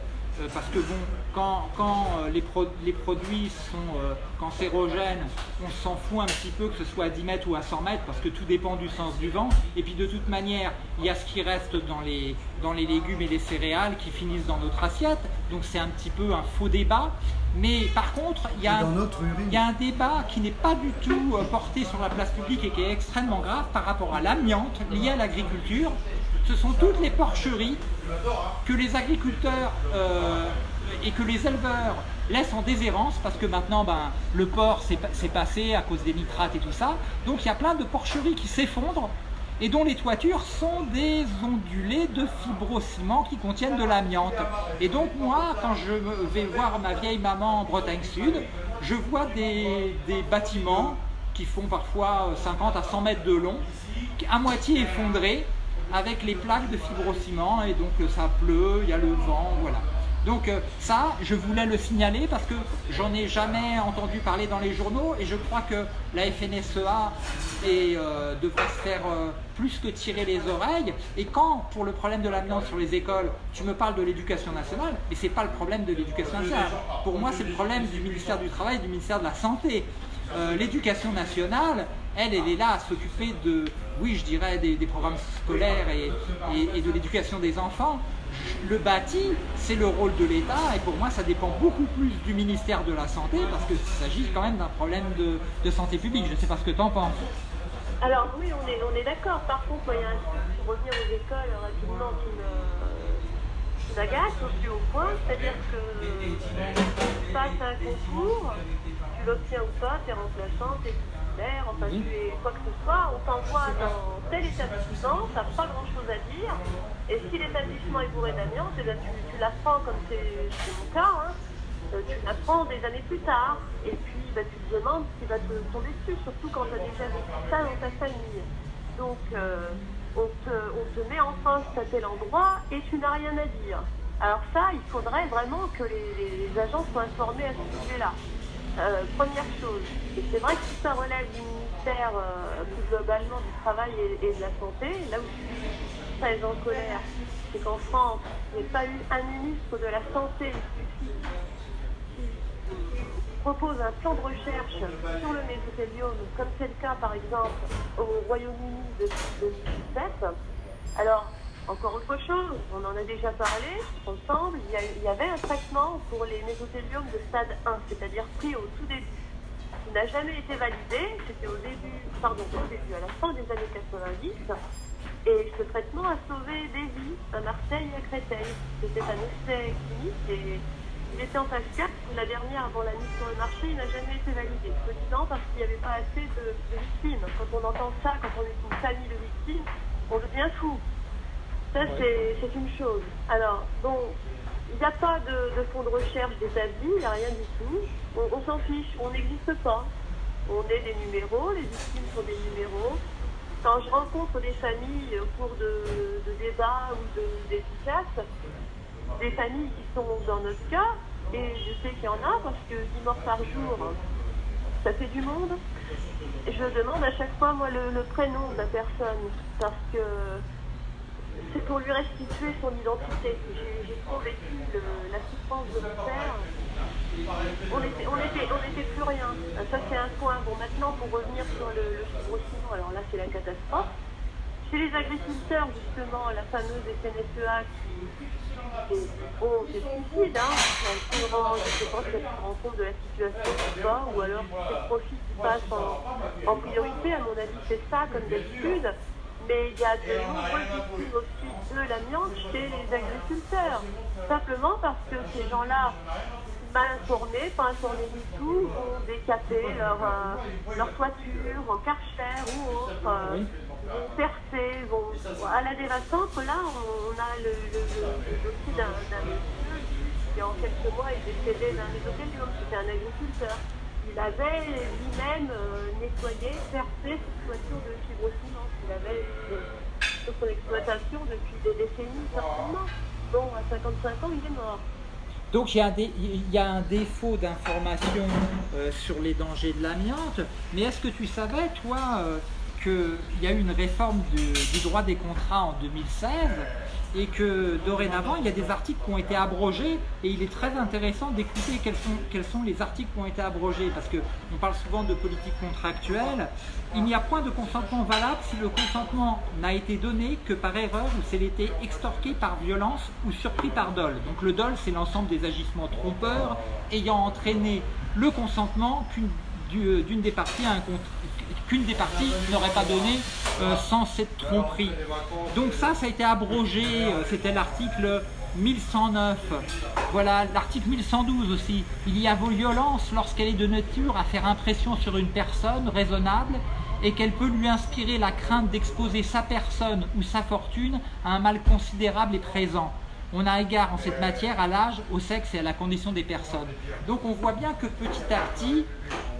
parce que bon, quand, quand euh, les, pro- les produits sont euh, cancérogènes, on s'en fout un petit peu que ce soit à 10 mètres ou à 100 mètres, parce que tout dépend du sens du vent. Et puis de toute manière, il y a ce qui reste dans les, dans les légumes et les céréales qui finissent dans notre assiette. Donc c'est un petit peu un faux débat. Mais par contre, il y a, urine. il y a un débat qui n'est pas du tout euh, porté sur la place publique et qui est extrêmement grave par rapport à l'amiante lié à l'agriculture. Ce sont toutes les porcheries que les agriculteurs euh, et que les éleveurs laissent en déshérence parce que maintenant ben, le porc s'est pa- s'est passé à cause des nitrates et tout ça. Donc il y a plein de porcheries qui s'effondrent et dont les toitures sont des ondulés de fibrociment qui contiennent de l'amiante. Et donc moi, quand je vais voir ma vieille maman en Bretagne Sud, je vois des, des bâtiments qui font parfois euh, 50 à 100 mètres de long, à moitié effondrés, avec les plaques de fibrociment, et donc euh, ça pleut, il y a le vent, voilà. Donc euh, ça, je voulais le signaler parce que j'en ai jamais entendu parler dans les journaux et je crois que la FNSEA euh, devrait se faire plus que tirer les oreilles. Et quand, pour le problème de l'amiante sur les écoles, tu me parles de l'éducation nationale, mais c'est pas le problème de l'éducation nationale. Pour moi, c'est le problème du ministère du Travail du ministère de la Santé. L'éducation nationale, elle, elle est là à s'occuper de, oui, je dirais, des, programmes scolaires et, et- de l'éducation des enfants. Le bâti, c'est le rôle de l'État et pour moi, ça dépend beaucoup plus du ministère de la Santé parce qu'il s'agit quand même d'un problème de, de santé publique. Je ne sais pas ce que tu en penses. Alors oui, on est, on est d'accord. Par contre, moi, il y a un truc pour revenir aux écoles rapidement qui me- qui au plus haut point. C'est-à-dire que tu passes un concours, tu l'obtiens ou pas, tu es remplaçant, tu es enfin tu es quoi que ce soit, on t'envoie dans tel établissement, tu n'as pas grand-chose à dire. Et si l'établissement est bourré d'amiante, eh bien, tu, tu l'apprends comme c'est mon cas. hein. Euh, tu l'apprends des années plus tard. Et puis, bah, tu te demandes ce qui va te tomber dessus, surtout quand tu as déjà vécu ça dans ta famille. Donc, euh, on, te, on te met en poste à tel endroit et tu n'as rien à dire. Alors ça, il faudrait vraiment que les agents soient informés à ce sujet-là. Euh, première chose, et c'est vrai que tout ça relève du ministère euh, plus globalement du travail et, de la santé, là où je suis très en colère, c'est qu'en France, il n'y a pas eu un ministre de la santé propose un plan de recherche sur le mésothélium, comme c'est le cas par exemple au Royaume-Uni depuis 2017. Alors, encore autre chose, on en a déjà parlé ensemble, il y, avait un traitement pour les mésothéliums de stade 1, c'est-à-dire pris au tout début, qui n'a jamais été validé, c'était au début, pardon, au début, à la fin des années 90, et ce traitement a sauvé des vies à Marseille et à Créteil. C'était un essai clinique et il était en phase 4, la dernière avant la mise sur le marché, il n'a jamais été validé. Soi-disant parce qu'il n'y avait pas assez de, de victimes. Quand on entend ça, quand on est une famille de victimes, on devient fou. Ça, c'est c'est une chose. Alors, bon, il n'y a pas de, de fonds de recherche d'établi, il n'y a rien du tout. On, on s'en fiche, on n'existe pas. On est des numéros, les victimes sont des numéros. Quand je rencontre des familles au cours de, de débats ou de dédicaces, des familles qui sont dans notre cas, et je sais qu'il y en a parce que 10 morts par jour, ça fait du monde. Je demande à chaque fois, moi, le, le prénom de la personne parce que c'est pour lui restituer son identité. J'ai j'ai trop vécu le- la souffrance de mon père. On était, on était, on était plus rien. Ça, c'est un point. Bon, maintenant, pour revenir sur le, le fibrociment, alors là, c'est la catastrophe. Chez les agriculteurs, justement, la fameuse FNSEA qui, qui- bon, c'est suicide, hein. Se rend- je ne sais pas si elle se rend compte de la situation ou pas, ou alors c'est le profit qui passe en, en priorité. À mon avis, c'est ça, comme d'habitude. Mais il y a de nombreuses victimes aussi de l'amiante chez les agriculteurs. Simplement parce que ces gens-là, mal informés, pas informés du tout, vont décaper leur, euh, leur toiture en karcher ou autre, euh, vont percer, vont... À la dévastante, là, on, on a le, le, le, d'un monsieur qui, en quelques mois, est décédé d'un mésothéliome, c'était un agriculteur. Il avait lui-même euh, nettoyé, percé cette toiture de fibrociment qu'il avait sur son exploitation depuis des décennies, certainement. Bon, à 55 ans, il est mort. Donc il y a un, défaut d'information euh, sur les dangers de l'amiante, mais est-ce que tu savais, toi, euh, qu'il y a eu une réforme du droit des contrats en 2016 et que dorénavant il y a des articles qui ont été abrogés et il est très intéressant d'écouter quels sont, les articles qui ont été abrogés parce qu'on parle souvent de politique contractuelle. Il n'y a point de consentement valable si le consentement n'a été donné que par erreur ou s'il était extorqué par violence ou surpris par dol. Donc le dol, c'est l'ensemble des agissements trompeurs ayant entraîné le consentement du- d'une des parties à un contrat qu'une des parties n'aurait pas donné euh, sans cette tromperie. Donc ça, ça a été abrogé, euh, c'était l'article 1109. Voilà, l'article 1112 aussi. Il y a violence lorsqu'elle est de nature à faire impression sur une personne raisonnable et qu'elle peut lui inspirer la crainte d'exposer sa personne ou sa fortune à un mal considérable et présent. On a égard en cette matière à l'âge, au sexe et à la condition des personnes. Donc on voit bien que petit à petit,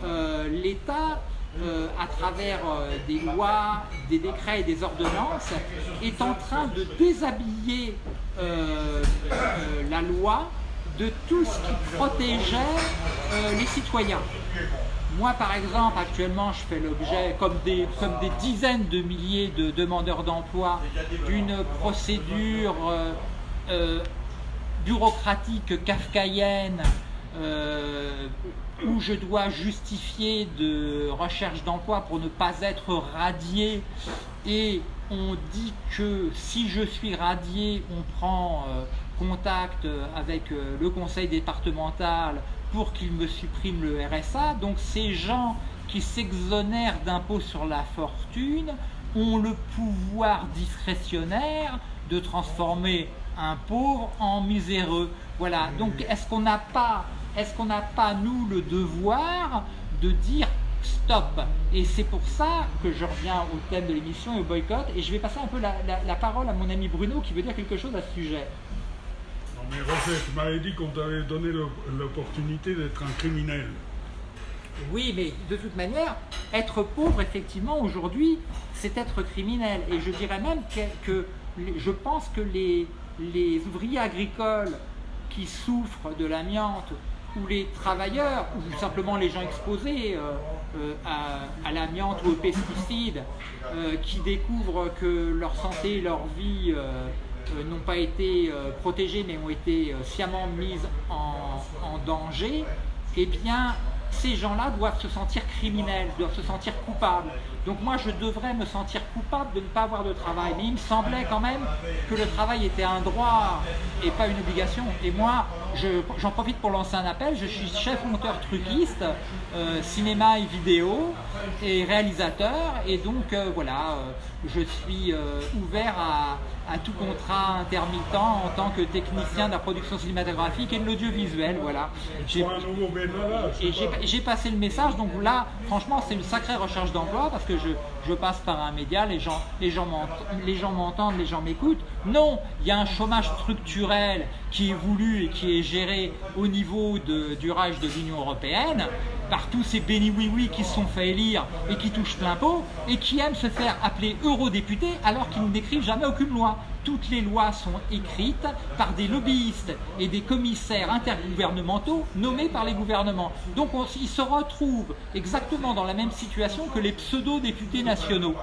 euh, l'État, euh, à travers euh, des lois, des décrets et des ordonnances, est en train de déshabiller euh, la loi de tout ce qui protégeait les citoyens. Moi, par exemple, actuellement, je fais l'objet, comme des, comme des dizaines de milliers de demandeurs d'emploi, d'une procédure bureaucratique kafkaïenne où je dois justifier de recherche d'emploi pour ne pas être radié et on dit que si je suis radié, on prend euh, contact avec euh, le conseil départemental pour qu'il me supprime le RSA. Donc ces gens qui s'exonèrent d'impôts sur la fortune ont le pouvoir discrétionnaire de transformer un pauvre en miséreux. Voilà, donc est-ce qu'on n'a pas, est-ce qu'on n'a pas nous le devoir de dire stop? Et c'est pour ça que je reviens au thème de l'émission et au boycott, et je vais passer un peu la, la- la parole à mon ami Bruno qui veut dire quelque chose à ce sujet. Non mais Roger, tu m'avais dit qu'on t'avait donné l'opportunité d'être un criminel. Oui, mais de toute manière, être pauvre, effectivement, aujourd'hui, c'est être criminel. Et je dirais même que, je pense que les, les ouvriers agricoles qui souffrent de l'amiante, ou les travailleurs, ou simplement les gens exposés euh, euh, à, l'amiante ou aux pesticides, euh, qui découvrent que leur santé, leur vie n'ont pas été protégées, mais ont été sciemment mises en, en danger, eh bien, ces gens-là doivent se sentir criminels, doivent se sentir coupables. Donc moi, je devrais me sentir coupable de ne pas avoir de travail. Mais il me semblait quand même que le travail était un droit et pas une obligation. Et moi, j'en profite pour lancer un appel. Je suis chef monteur truquiste, euh, cinéma et vidéo et réalisateur. Et donc, euh, voilà, euh, je suis ouvert à, à tout contrat intermittent en tant que technicien de la production cinématographique et de l'audiovisuel. Voilà. J'ai passé le message, donc là, franchement, c'est une sacrée recherche d'emploi parce que je, je, passe par un média, les gens, m'entendent, les gens m'écoutent. Non, il y a un chômage structurel qui est voulu et qui est géré au niveau du rage de l'Union Européenne par tous ces béni oui oui qui se sont fait élire et qui touchent plein pot et qui aiment se faire appeler eurodéputés alors qu'ils n'écrivent jamais aucune loi. Toutes les lois sont écrites par des lobbyistes et des commissaires intergouvernementaux nommés par les gouvernements. Donc ils se retrouvent exactement dans la même situation que les pseudo-députés nationaux.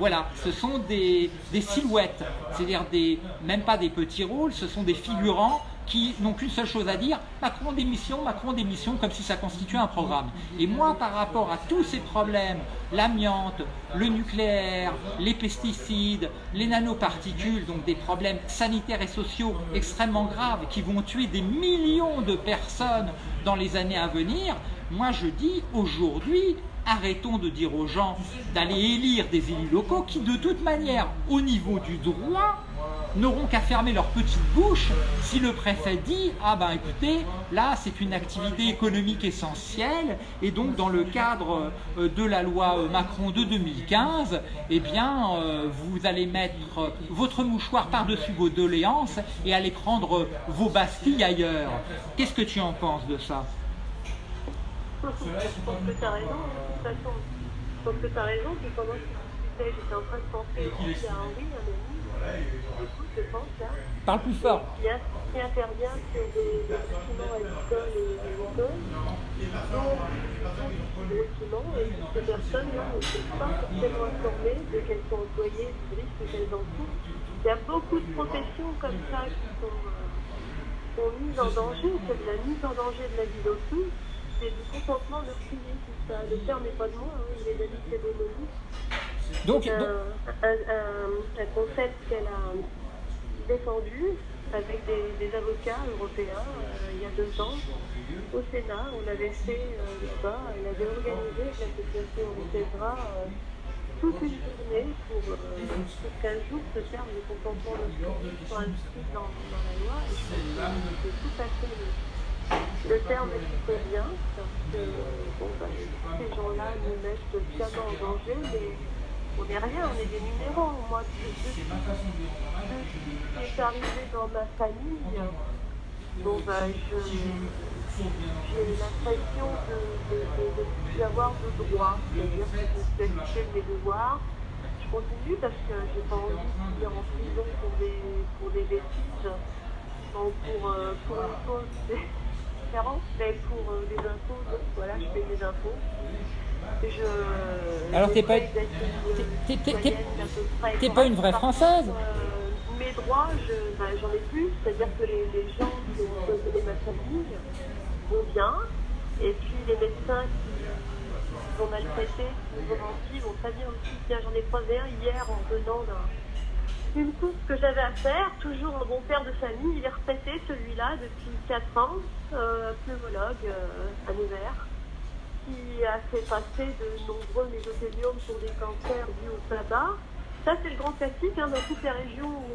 Voilà, ce sont des, silhouettes, c'est-à-dire même pas des petits rôles, ce sont des figurants qui n'ont qu'une seule chose à dire, Macron démission, Macron démission, comme si ça constituait un programme. Et moi, par rapport à tous ces problèmes, l'amiante, le nucléaire, les pesticides, les nanoparticules, donc des problèmes sanitaires et sociaux extrêmement graves qui vont tuer des millions de personnes dans les années à venir, moi je dis aujourd'hui, arrêtons de dire aux gens d'aller élire des élus locaux qui de toute manière, au niveau du droit, n'auront qu'à fermer leur petite bouche si le préfet dit « Ah ben écoutez, là c'est une activité économique essentielle et donc dans le cadre euh, de la loi euh, Macron de 2015, eh bien euh, vous allez mettre votre mouchoir par-dessus vos doléances et aller prendre vos bastilles ailleurs. » Qu'est-ce que tu en penses de ça? Je pense que tu as raison, de toute façon. Je pense que tu as raison, puis pendant que tu discutais, j'étais en train de penser aussi à Henri, un ami, je pense, là. Parle plus fort. Qui, a, qui intervient sur des, des documents agricoles et agricoles, des documents, et ces personnes-là ne sont pas forcément informées de qu'elles sont employées, du risque qu'elles en font. Il y a beaucoup de professions comme ça qui sont, euh, sont mises en danger, c'est de la mise en danger de la vie d'autrui, c'est du consentement de prier, tout ça. Le terme n'est pas de moi, hein, il est d'Alice Cédémonie. Donc, un, donc, un, un, un concept qu'elle a défendu avec des, des avocats européens euh, il y a deux ans au Sénat. On avait fait euh, débat, elle avait organisé avec l'association Orchestra euh, toute une journée pour, euh, pour qu'un jour ce terme de consentement de soit inscrit dans, dans la loi. Et c'est tout à fait le, terme qui convient parce que bon, bah, ces gens-là nous mettent sciemment en danger, mais on n'est rien, on est des numéros. Moi, depuis ce qui est arrivé dans ma famille, bon, bah, j'ai l'impression de de, de, de plus avoir de droits. C'est-à-dire que je suis mes devoirs. Je continue parce que j'ai pas envie de finir en prison pour des, pour des bêtises. Pour, euh, pour une cause mais pour euh, des impôts, donc voilà, je paye des impôts. Je, Alors t'es pas, t'es pas une vraie française? Euh, Mes droits, j'en je, bah, ai plus, c'est-à-dire que les, les gens qui ont donné ma famille vont bien, et puis les médecins qui vont maltraiter, qui vont mentir, vont très bien aussi. Tiens, j'en ai croisé un hier en venant d'une course que j'avais à faire, toujours un bon père de famille, il est retraité celui-là depuis 4 ans, euh, pneumologue euh, à Nevers qui a fait passer de nombreux mésothéliums pour des cancers dus au tabac. Ça, c'est le grand classique hein, dans toutes les régions où,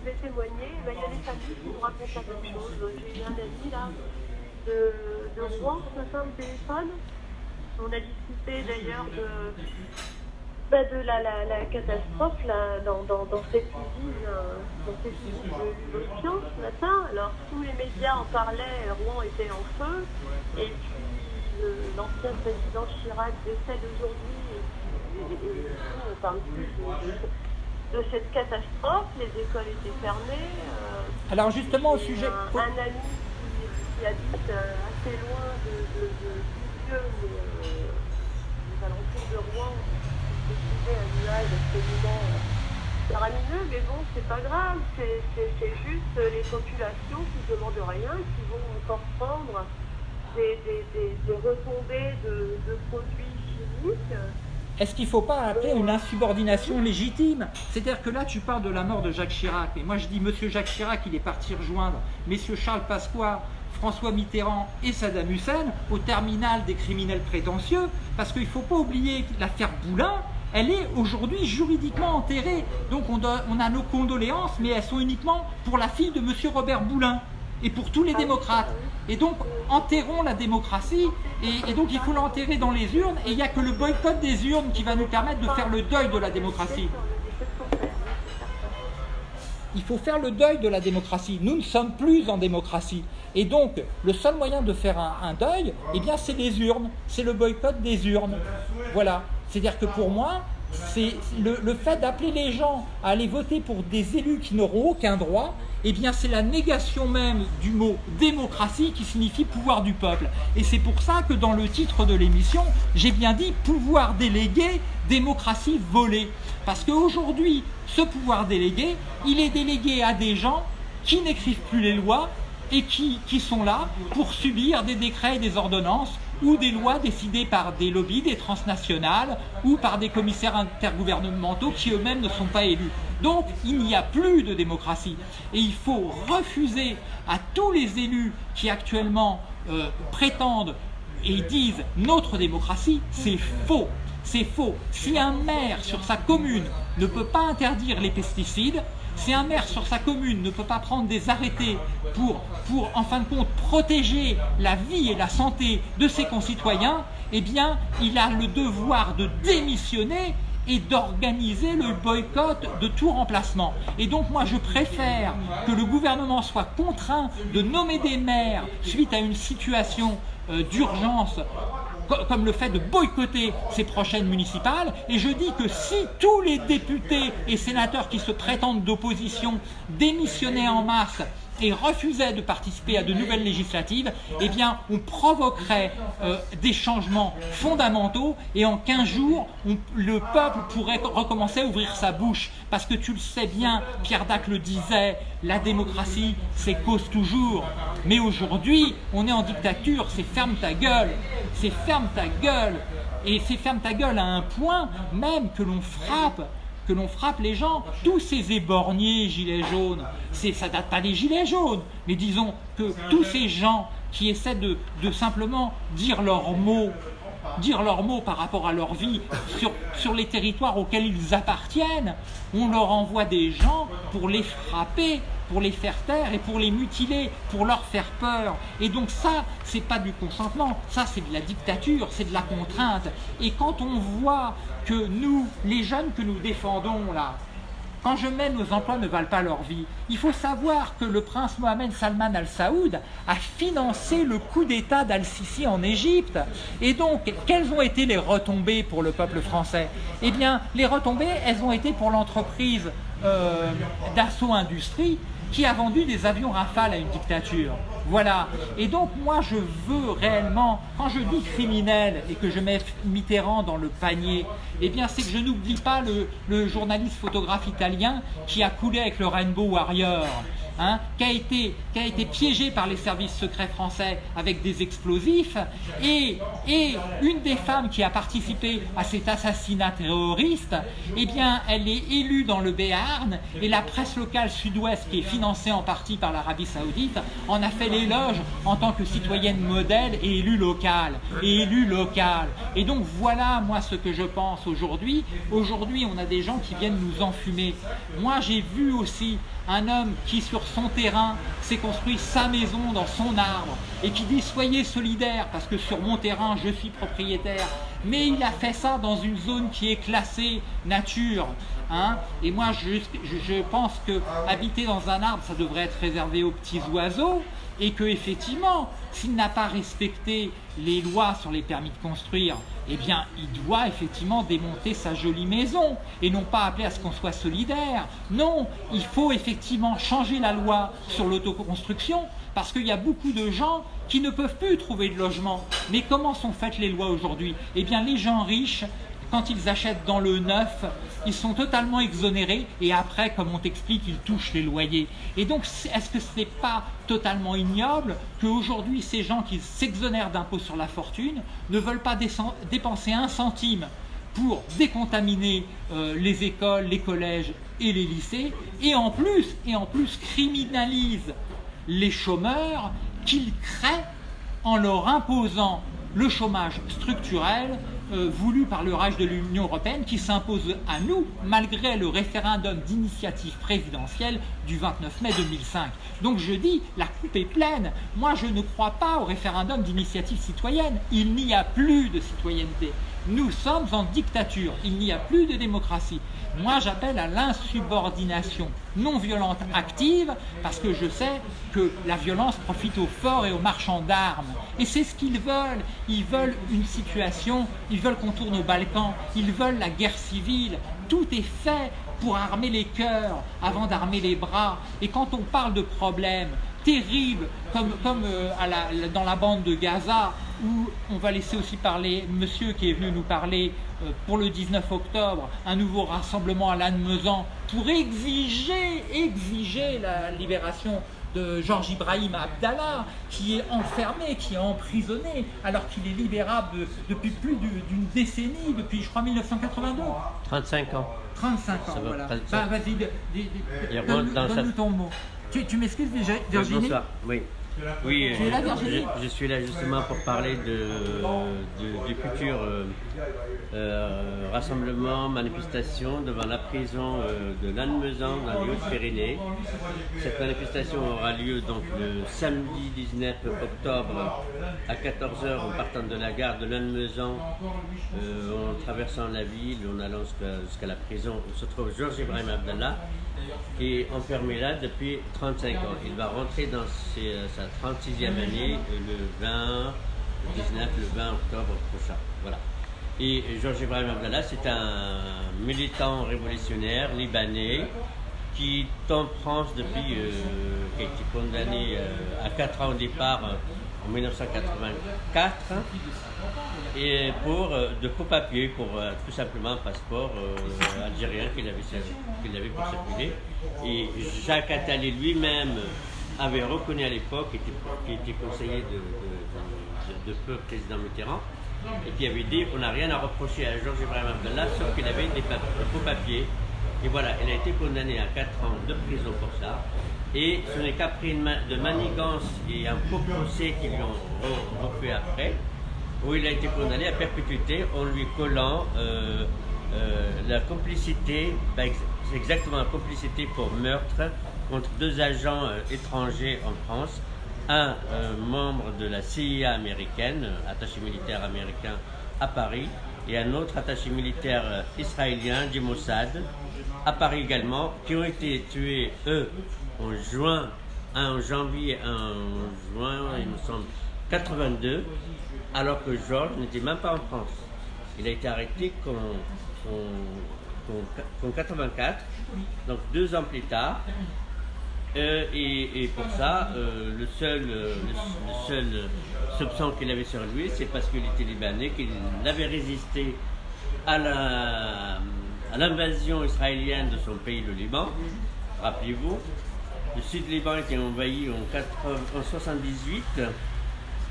je vais témoigner. Ben, il y a des familles qui nous racontent la même chose. J'ai eu un ami là, de, de Rouen ce matin au téléphone. On a discuté d'ailleurs de, ben, de la, la, la, catastrophe là, dans, dans, dans cette usine, euh, dans cette usine de l'Océan ce matin. Alors tous les médias en parlaient, Rouen était en feu. Et puis l'ancien président Chirac décède aujourd'hui et, et, et, on parle plus de, de, cette catastrophe, les écoles étaient fermées. Euh, Alors justement au sujet... Un, un ami qui, qui habite euh, assez loin de, de, de de Rouen, un nuage absolument faramineux, mais bon, c'est pas grave, c'est juste les populations qui ne demandent rien, qui vont encore prendre des, des, des, des retombées de, de produits chimiques. Est-ce qu'il ne faut pas appeler une insubordination légitime? C'est-à-dire que là, tu parles de la mort de Jacques Chirac. Et moi, je dis, Monsieur Jacques Chirac, il est parti rejoindre Messieurs Charles Pasqua, François Mitterrand et Saddam Hussein au terminal des criminels prétentieux. Parce qu'il ne faut pas oublier l'affaire Boulin, elle est aujourd'hui juridiquement enterrée. Donc on, doit- on a nos condoléances, mais elles sont uniquement pour la fille de Monsieur Robert Boulin et pour tous les démocrates. Et donc, enterrons la démocratie, et, et donc il faut l'enterrer dans les urnes, et il n'y a que le boycott des urnes qui va nous permettre de faire le deuil de la démocratie. Il faut faire le deuil de la démocratie. Nous ne sommes plus en démocratie. Et donc, le seul moyen de faire un, un deuil, eh bien, c'est les urnes. C'est le boycott des urnes. Voilà. C'est-à-dire que pour moi, c'est le, fait d'appeler les gens à aller voter pour des élus qui n'auront aucun droit, eh bien, c'est la négation même du mot démocratie qui signifie pouvoir du peuple. Et c'est pour ça que dans le titre de l'émission, j'ai bien dit pouvoir délégué, démocratie volée. Parce qu'aujourd'hui, ce pouvoir délégué, il est délégué à des gens qui n'écrivent plus les lois et qui sont là pour subir des décrets et des ordonnances ou des lois décidées par des lobbies, des transnationales ou par des commissaires intergouvernementaux qui eux-mêmes ne sont pas élus. Donc il n'y a plus de démocratie et il faut refuser à tous les élus qui actuellement euh, prétendent et disent notre démocratie, c'est faux. C'est faux. Si un maire sur sa commune ne peut pas interdire les pesticides, si un maire sur sa commune ne peut pas prendre des arrêtés pour, pour en fin de compte, protéger la vie et la santé de ses concitoyens, eh bien, il a le devoir de démissionner et d'organiser le boycott de tout remplacement. Et donc moi je préfère que le gouvernement soit contraint de nommer des maires suite à une situation euh, d'urgence comme le fait de boycotter ces prochaines municipales. Et je dis que si tous les députés et sénateurs qui se prétendent d'opposition démissionnaient en masse et refusaient de participer à de nouvelles législatives, eh bien, on provoquerait euh, des changements fondamentaux et en 15 jours, le peuple pourrait recommencer à ouvrir sa bouche. Parce que tu le sais bien, Pierre Dac le disait, la démocratie, c'est cause toujours. Mais aujourd'hui, on est en dictature, c'est ferme ta gueule, c'est ferme ta gueule. Et c'est ferme ta gueule à un point même que l'on frappe que l'on frappe les gens, tous ces éborgnés gilets jaunes, c'est, ça date pas des gilets jaunes, mais disons que tous ces gens qui essaient de, de simplement dire leurs mots, dire leurs mots par rapport à leur vie sur, sur les territoires auxquels ils appartiennent, on leur envoie des gens pour les frapper, pour les faire taire et pour les mutiler, pour leur faire peur. Et donc ça, c'est pas du consentement, ça c'est de la dictature, c'est de la contrainte. Et quand on voit que nous, les jeunes que nous défendons là, quand je mets nos emplois ne valent pas leur vie, il faut savoir que le prince Mohamed Salman Al Saoud a financé le coup d'État d'Al-Sisi en Égypte. Et donc, quelles ont été les retombées pour le peuple français? Eh bien, les retombées, elles ont été pour l'entreprise euh, d'Assaut Industrie qui a vendu des avions Rafale à une dictature. Voilà. Et donc moi je veux réellement, quand je dis criminel et que je mets Mitterrand dans le panier, eh bien c'est que je n'oublie pas le, le journaliste photographe italien qui a coulé avec le Rainbow Warrior. Hein, qui, a été, qui a été piégé par les services secrets français avec des explosifs et, et une des femmes qui a participé à cet assassinat terroriste, eh bien elle est élue dans le Béarn et la presse locale sud-ouest qui est financée en partie par l'Arabie Saoudite en a fait l'éloge en tant que citoyenne modèle et élue locale et élue locale. Et donc voilà moi ce que je pense aujourd'hui. Aujourd'hui on a des gens qui viennent nous enfumer. Moi j'ai vu aussi un homme qui sur son terrain s'est construit sa maison dans son arbre et qui dit soyez solidaires parce que sur mon terrain je suis propriétaire mais il a fait ça dans une zone qui est classée nature hein. et moi je, je, je pense que habiter dans un arbre ça devrait être réservé aux petits oiseaux et que effectivement s'il n'a pas respecté les lois sur les permis de construire eh bien, il doit effectivement démonter sa jolie maison et non pas appeler à ce qu'on soit solidaire. Non, il faut effectivement changer la loi sur l'autoconstruction parce qu'il y a beaucoup de gens qui ne peuvent plus trouver de logement. Mais comment sont faites les lois aujourd'hui? Eh bien, les gens riches quand ils achètent dans le neuf, ils sont totalement exonérés et après, comme on t'explique, ils touchent les loyers. Et donc, est-ce que ce n'est pas totalement ignoble qu'aujourd'hui, ces gens qui s'exonèrent d'impôts sur la fortune ne veulent pas dépenser un centime pour décontaminer euh, les écoles, les collèges et les lycées, et en plus, et en plus criminalisent les chômeurs qu'ils créent en leur imposant le chômage structurel euh, voulu par le rage de l'Union européenne qui s'impose à nous malgré le référendum d'initiative présidentielle du 29 mai 2005. Donc je dis, la coupe est pleine. Moi je ne crois pas au référendum d'initiative citoyenne. Il n'y a plus de citoyenneté. Nous sommes en dictature, il n'y a plus de démocratie. Moi, j'appelle à l'insubordination non violente active parce que je sais que la violence profite aux forts et aux marchands d'armes. Et c'est ce qu'ils veulent. Ils veulent une situation, ils veulent qu'on tourne au Balkan, ils veulent la guerre civile. Tout est fait pour armer les cœurs avant d'armer les bras. Et quand on parle de problèmes terribles, comme, comme euh, dans la bande de Gaza, où on va laisser aussi parler monsieur qui est venu nous parler euh, pour le 19 octobre, un nouveau rassemblement à Lannemezan pour exiger, exiger la libération de Georges Ibrahim Abdallah, qui est enfermé, qui est emprisonné, alors qu'il est libérable depuis plus d'une décennie, depuis je crois 1982. 35 ans. 35 ans, voilà. Bah, Vas-y, donne-nous ton mot. Tu, tu m'excuses, Virginie Bonsoir, oui. Oui, euh, je, suis là justement pour parler de, du futur euh, euh, rassemblement, manifestation devant la prison de Lannemezan dans les Hautes-Pyrénées. Cette manifestation aura lieu donc le samedi 19 octobre à 14h en partant de la gare de Lannemezan, en traversant la ville, en allant jusqu'à la prison où se trouve Georges Ibrahim Abdallah qui est enfermé là depuis 35 ans. Il va rentrer dans sa 36e année le 20, 19, le 20 octobre prochain. Voilà. Et Georges Ibrahim Abdallah, c'est un militant révolutionnaire libanais qui est en France depuis, euh, qui a été condamné euh, à 4 ans au départ en 1984 et pour euh, de faux papiers, pour euh, tout simplement un passeport euh, algérien qu'il avait, avait pour circuler. Et Jacques Attali lui-même avait reconnu à l'époque, qui était, conseiller de, de, feu président Mitterrand, et qui avait dit qu'on n'a rien à reprocher à Georges Ibrahim Abdallah, sauf qu'il avait des, faux papiers. Et voilà, il a été condamné à 4 ans de prison pour ça. Et ce n'est qu'après de manigance et un faux procès qu'ils lui ont refait après, où il a été condamné à perpétuité en lui collant euh, euh, la complicité, exactement la complicité pour meurtre contre deux agents euh, étrangers en France, un membre de la CIA américaine, attaché militaire américain à Paris, et un autre attaché militaire israélien du Mossad, à Paris également, qui ont été tués, eux, en juin, en janvier, en juin, il me semble, 82, alors que Georges n'était même pas en France. Il a été arrêté qu'en 84, donc deux ans plus tard. Euh, et, pour ça, euh, le seul, euh, le, seul soupçon qu'il avait sur lui, c'est parce qu'il était libanais, qu'il avait résisté à l'invasion israélienne de son pays, le Liban. Rappelez-vous, le sud Liban était envahi en, 1978. en 78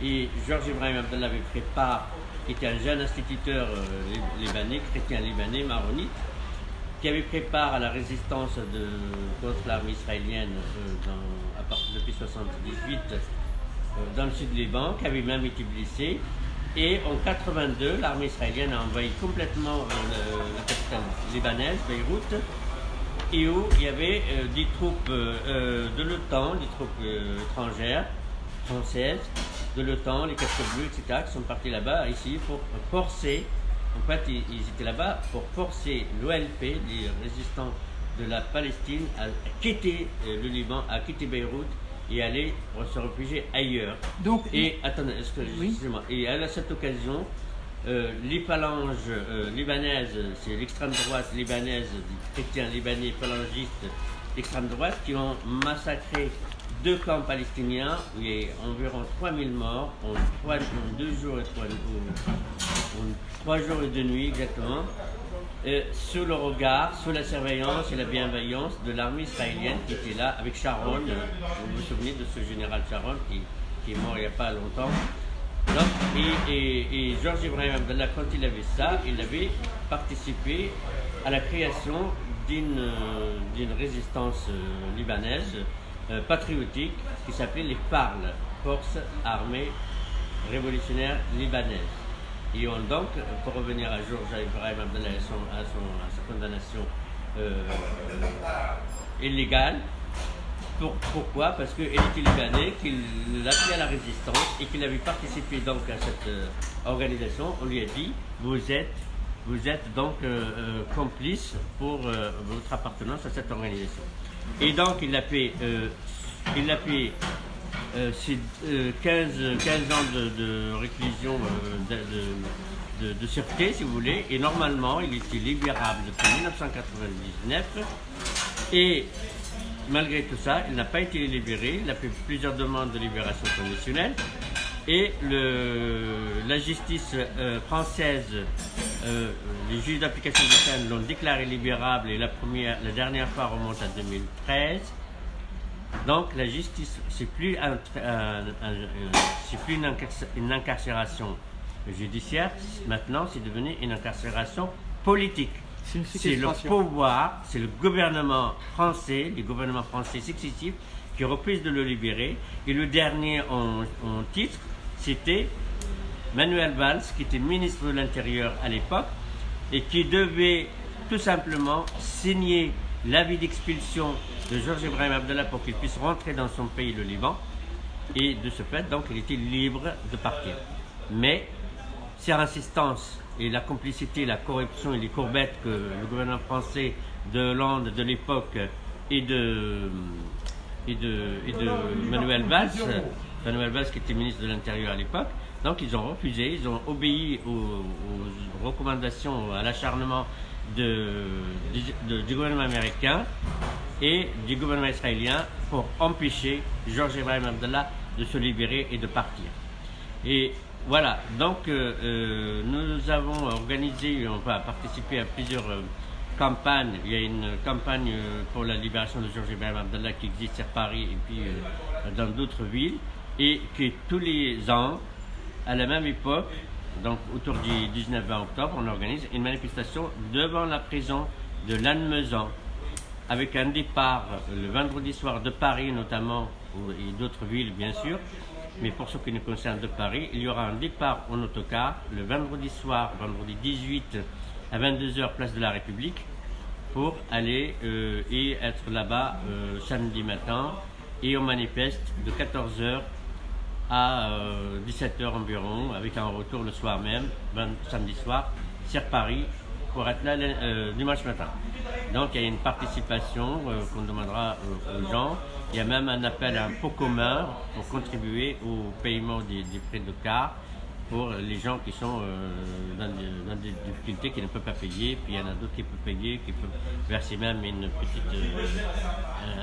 et Georges Ibrahim Abdallah avait pris part, qui était un jeune instituteur euh, libanais, chrétien libanais, maronite, qui avait pris part à la résistance contre l'armée israélienne euh, à partir depuis 1978 euh, dans le sud du Liban, qui avait même été blessé. Et en 82, l'armée israélienne a envahi complètement la capitale libanaise, Beyrouth, et où il y avait des troupes de l'OTAN, des troupes étrangères, françaises, de l'OTAN, les casques bleus, etc., qui sont partis là-bas, ici, pour forcer, en fait, ils, étaient là-bas pour forcer l'OLP, les résistants de la Palestine, à quitter euh, le Liban, à quitter Beyrouth et aller se réfugier ailleurs. Donc, et, attendez, excusez-moi, et à cette occasion, euh, les phalanges euh, libanaises, c'est l'extrême droite libanaise, des chrétiens libanais phalangistes d'extrême droite, qui ont massacré deux camps palestiniens il y a environ 3000 morts en, trois, deux jours et trois, jours et deux nuits exactement, sous le regard, sous la surveillance et la bienveillance de l'armée israélienne qui était là avec Sharon. Vous vous souvenez de ce général Sharon qui, est mort il n'y a pas longtemps. et, et, et Georges Ibrahim Abdallah, quand il avait ça, il avait participé à la création d'une résistance euh, libanaise euh, patriotique qui s'appelait les FARL, Forces armées révolutionnaires libanaises. Et on donc, pour revenir à Georges Ibrahim Abdallah et à, sa condamnation euh, illégale, pourquoi? Parce qu'il était libanais, qu'il a pris à la résistance et qu'il avait participé donc à cette organisation. On lui a dit, vous êtes vous êtes donc euh, euh, complice pour euh, votre appartenance à cette organisation. Et donc il a fait, il a fait 15, 15 ans de, réclusion de, de, sûreté, si vous voulez, et normalement il était libérable depuis 1999. Et malgré tout ça, il n'a pas été libéré, il a fait plusieurs demandes de libération conditionnelle. Et le, la justice française euh, les juges d'application des peine l'ont déclaré libérable et la, première, la dernière fois remonte à 2013. Donc la justice, c'est plus, un, plus une, incarcération judiciaire, maintenant c'est devenu une incarcération politique. C'est le pouvoir, c'est le gouvernement français, les gouvernements français successifs qui refusent de le libérer. Et le dernier en titre, c'était Manuel Valls, qui était ministre de l'Intérieur à l'époque, et qui devait tout simplement signer l'avis d'expulsion de Georges Ibrahim Abdallah pour qu'il puisse rentrer dans son pays, le Liban. Et de ce fait, donc, il était libre de partir. Mais, sur insistance et la complicité, la corruption et les courbettes que le gouvernement français de Hollande de l'époque et de, et, de, et de Manuel Valls, Manuel Valls qui était ministre de l'Intérieur à l'époque, donc ils ont refusé, ils ont obéi aux, recommandations, à l'acharnement du gouvernement américain et du gouvernement israélien pour empêcher Georges Ibrahim Abdallah de se libérer et de partir. Et voilà, donc euh, euh, nous avons organisé, on va participer à plusieurs euh, campagnes. Il y a une campagne pour la libération de Georges Ibrahim Abdallah qui existe à Paris et puis dans d'autres villes et qui tous les ans à la même époque, donc autour du 19-20 octobre, on organise une manifestation devant la prison de Lannemezan, avec un départ le vendredi soir de Paris notamment, et d'autres villes bien sûr, mais pour ce qui nous concerne de Paris, il y aura un départ en autocar le vendredi soir, vendredi 18 à 22h, place de la République, pour aller euh, et être là-bas euh, samedi matin, et on manifeste de 14h à 17h euh, environ, avec un retour le soir même, samedi soir, sur Paris, pour être là euh, dimanche matin. Donc il y a une participation euh, qu'on demandera aux gens. Il y a même un appel à un pot commun pour contribuer au paiement des, frais de car pour les gens qui sont dans, des, difficultés, qui ne peuvent pas payer. Puis il y en a d'autres qui peuvent payer, qui peuvent verser même une petite,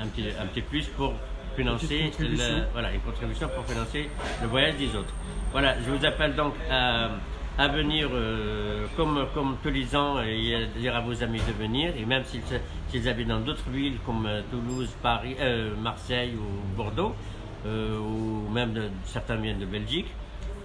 un, petit, un petit plus pour financer le, voilà, une contribution pour financer le voyage des autres. Voilà, je vous appelle donc à, à venir euh, comme, comme tous les ans et à dire à vos amis de venir et même s'ils habitent dans d'autres villes comme euh, Toulouse, Paris, euh, Marseille ou Bordeaux ou même de, certains viennent de Belgique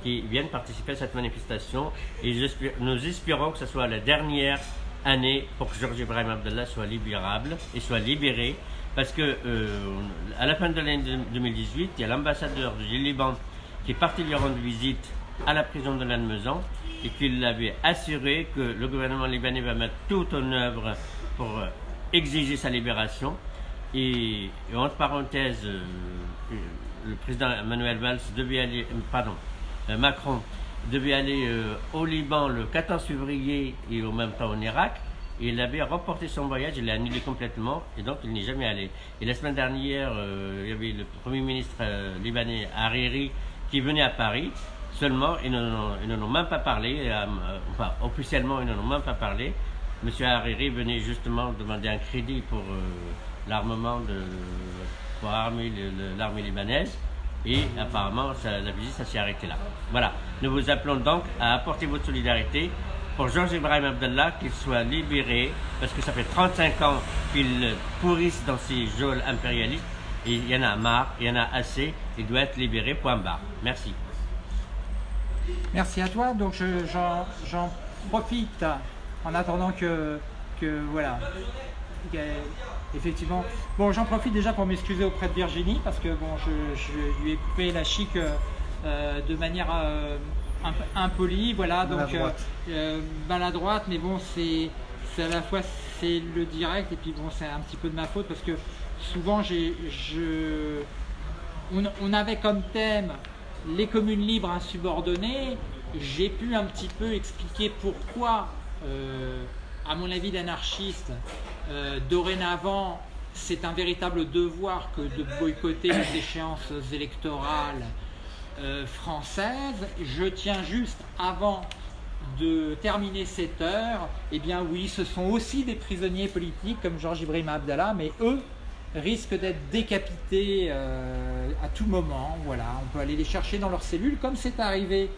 qui viennent participer à cette manifestation. Et nous espérons que ce soit la dernière année pour que Georges Ibrahim Abdallah soit libérable et soit libéré parce que euh, à la fin de l'année 2018, il y a l'ambassadeur du Liban qui est parti lui rendre visite à la prison de Lannemezan et qu'il avait assuré que le gouvernement libanais va mettre tout en œuvre pour euh, exiger sa libération. Et, entre parenthèses, euh, le président Emmanuel Valls pardon, Macron devait aller au Liban le 14 février et au même temps en Irak il avait reporté son voyage, il l'a annulé complètement et donc il n'est jamais allé. Et la semaine dernière, euh, il y avait le Premier ministre euh, libanais Hariri qui venait à Paris. Seulement, ils n'en ont même pas parlé, euh, enfin officiellement ils n'en ont même pas parlé. Monsieur Hariri venait justement demander un crédit pour l'armement de pour armer l'armée libanaise. Et apparemment, la visite, s'est arrêté là. Voilà. Nous vous appelons donc à apporter votre solidarité pour Georges Ibrahim Abdallah, qu'il soit libéré, parce que ça fait 35 ans qu'il pourrisse dans ces geôles impérialistes. Il y en a marre, il y en a assez, il doit être libéré, point barre. Merci. Merci à toi. Donc j'en profite en attendant que, voilà, effectivement. Bon, j'en profite déjà pour m'excuser auprès de Virginie parce que je, lui ai coupé la chic euh, de manière euh, impolie, voilà, donc euh, maladroite, mais bon, c'est à la fois c'est le direct et puis bon, c'est un petit peu de ma faute parce que souvent j'ai, je, on, on, avait comme thème les communes libres insubordonnées. J'ai pu un petit peu expliquer pourquoi, à mon avis d'anarchiste, euh, dorénavant, c'est un véritable devoir que de boycotter les échéances électorales euh, françaises. Je tiens juste avant de terminer cette heure, eh bien oui, ce sont aussi des prisonniers politiques comme Georges Ibrahim Abdallah, mais eux risquent d'être décapités euh, à tout moment. Voilà, on peut aller les chercher dans leurs cellules, comme c'est arrivé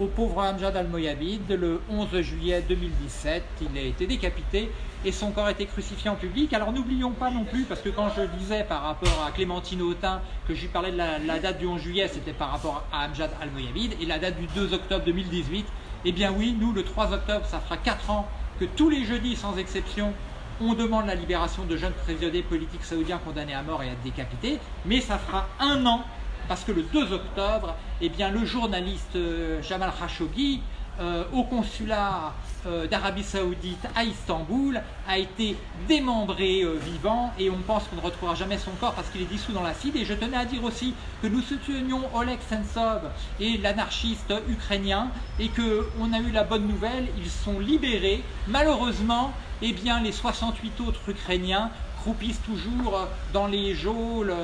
au pauvre Amjad al-Moyabid le 11 juillet 2017. Il a été décapité et son corps a été crucifié en public. Alors n'oublions pas non plus, parce que quand je disais par rapport à Clémentine Autain que je lui parlais de la, date du 11 juillet, c'était par rapport à Amjad al-Moyabid, et la date du 2 octobre 2018, eh bien oui, nous le 3 octobre, ça fera 4 ans que tous les jeudis, sans exception, on demande la libération de jeunes prisonniers politiques saoudiens condamnés à mort et à être décapités, mais ça fera un an parce que le 2 octobre, eh le journaliste euh, Jamal Khashoggi, euh, au consulat euh, d'Arabie Saoudite à Istanbul, a été démembré vivant et on pense qu'on ne retrouvera jamais son corps parce qu'il est dissous dans l'acide. Et je tenais à dire aussi que nous soutenions Oleg Sentsov et l'anarchiste ukrainien et qu'on a eu la bonne nouvelle, ils sont libérés. Malheureusement, eh bien, les 68 autres Ukrainiens croupissent toujours dans les geôles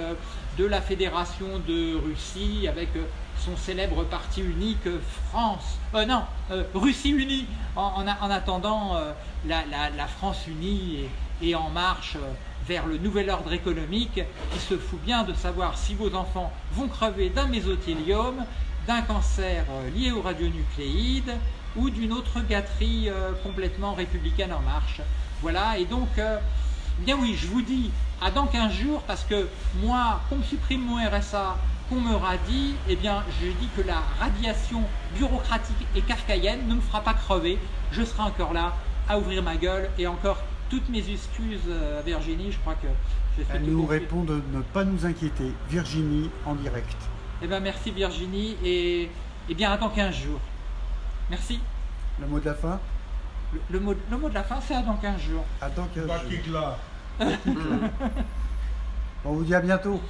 de la Fédération de Russie avec euh, son célèbre parti unique euh, France, euh, non, Russie unie, en, attendant la, France unie et, en marche vers le nouvel ordre économique qui se fout bien de savoir si vos enfants vont crever d'un mésothélium, d'un cancer lié aux radionucléides ou d'une autre gâterie complètement républicaine en marche. Voilà, et donc, bien oui, je vous dis, à dans 15 jours parce que moi, qu'on me supprime mon RSA, qu'on me radie, eh bien, je dis que la radiation bureaucratique et kafkaïenne ne me fera pas crever. Je serai encore là à ouvrir ma gueule et encore toutes mes excuses à Virginie. Je crois que j'ai fait Elle nous répond de ne pas nous inquiéter. Virginie en direct. Eh bien, merci Virginie et, eh bien, à dans 15 jours. Merci. Le mot de la fin? Le, mot, le mot de la fin, c'est à dans 15 jours. À dans 15 jours. (laughs) On vous dit à bientôt.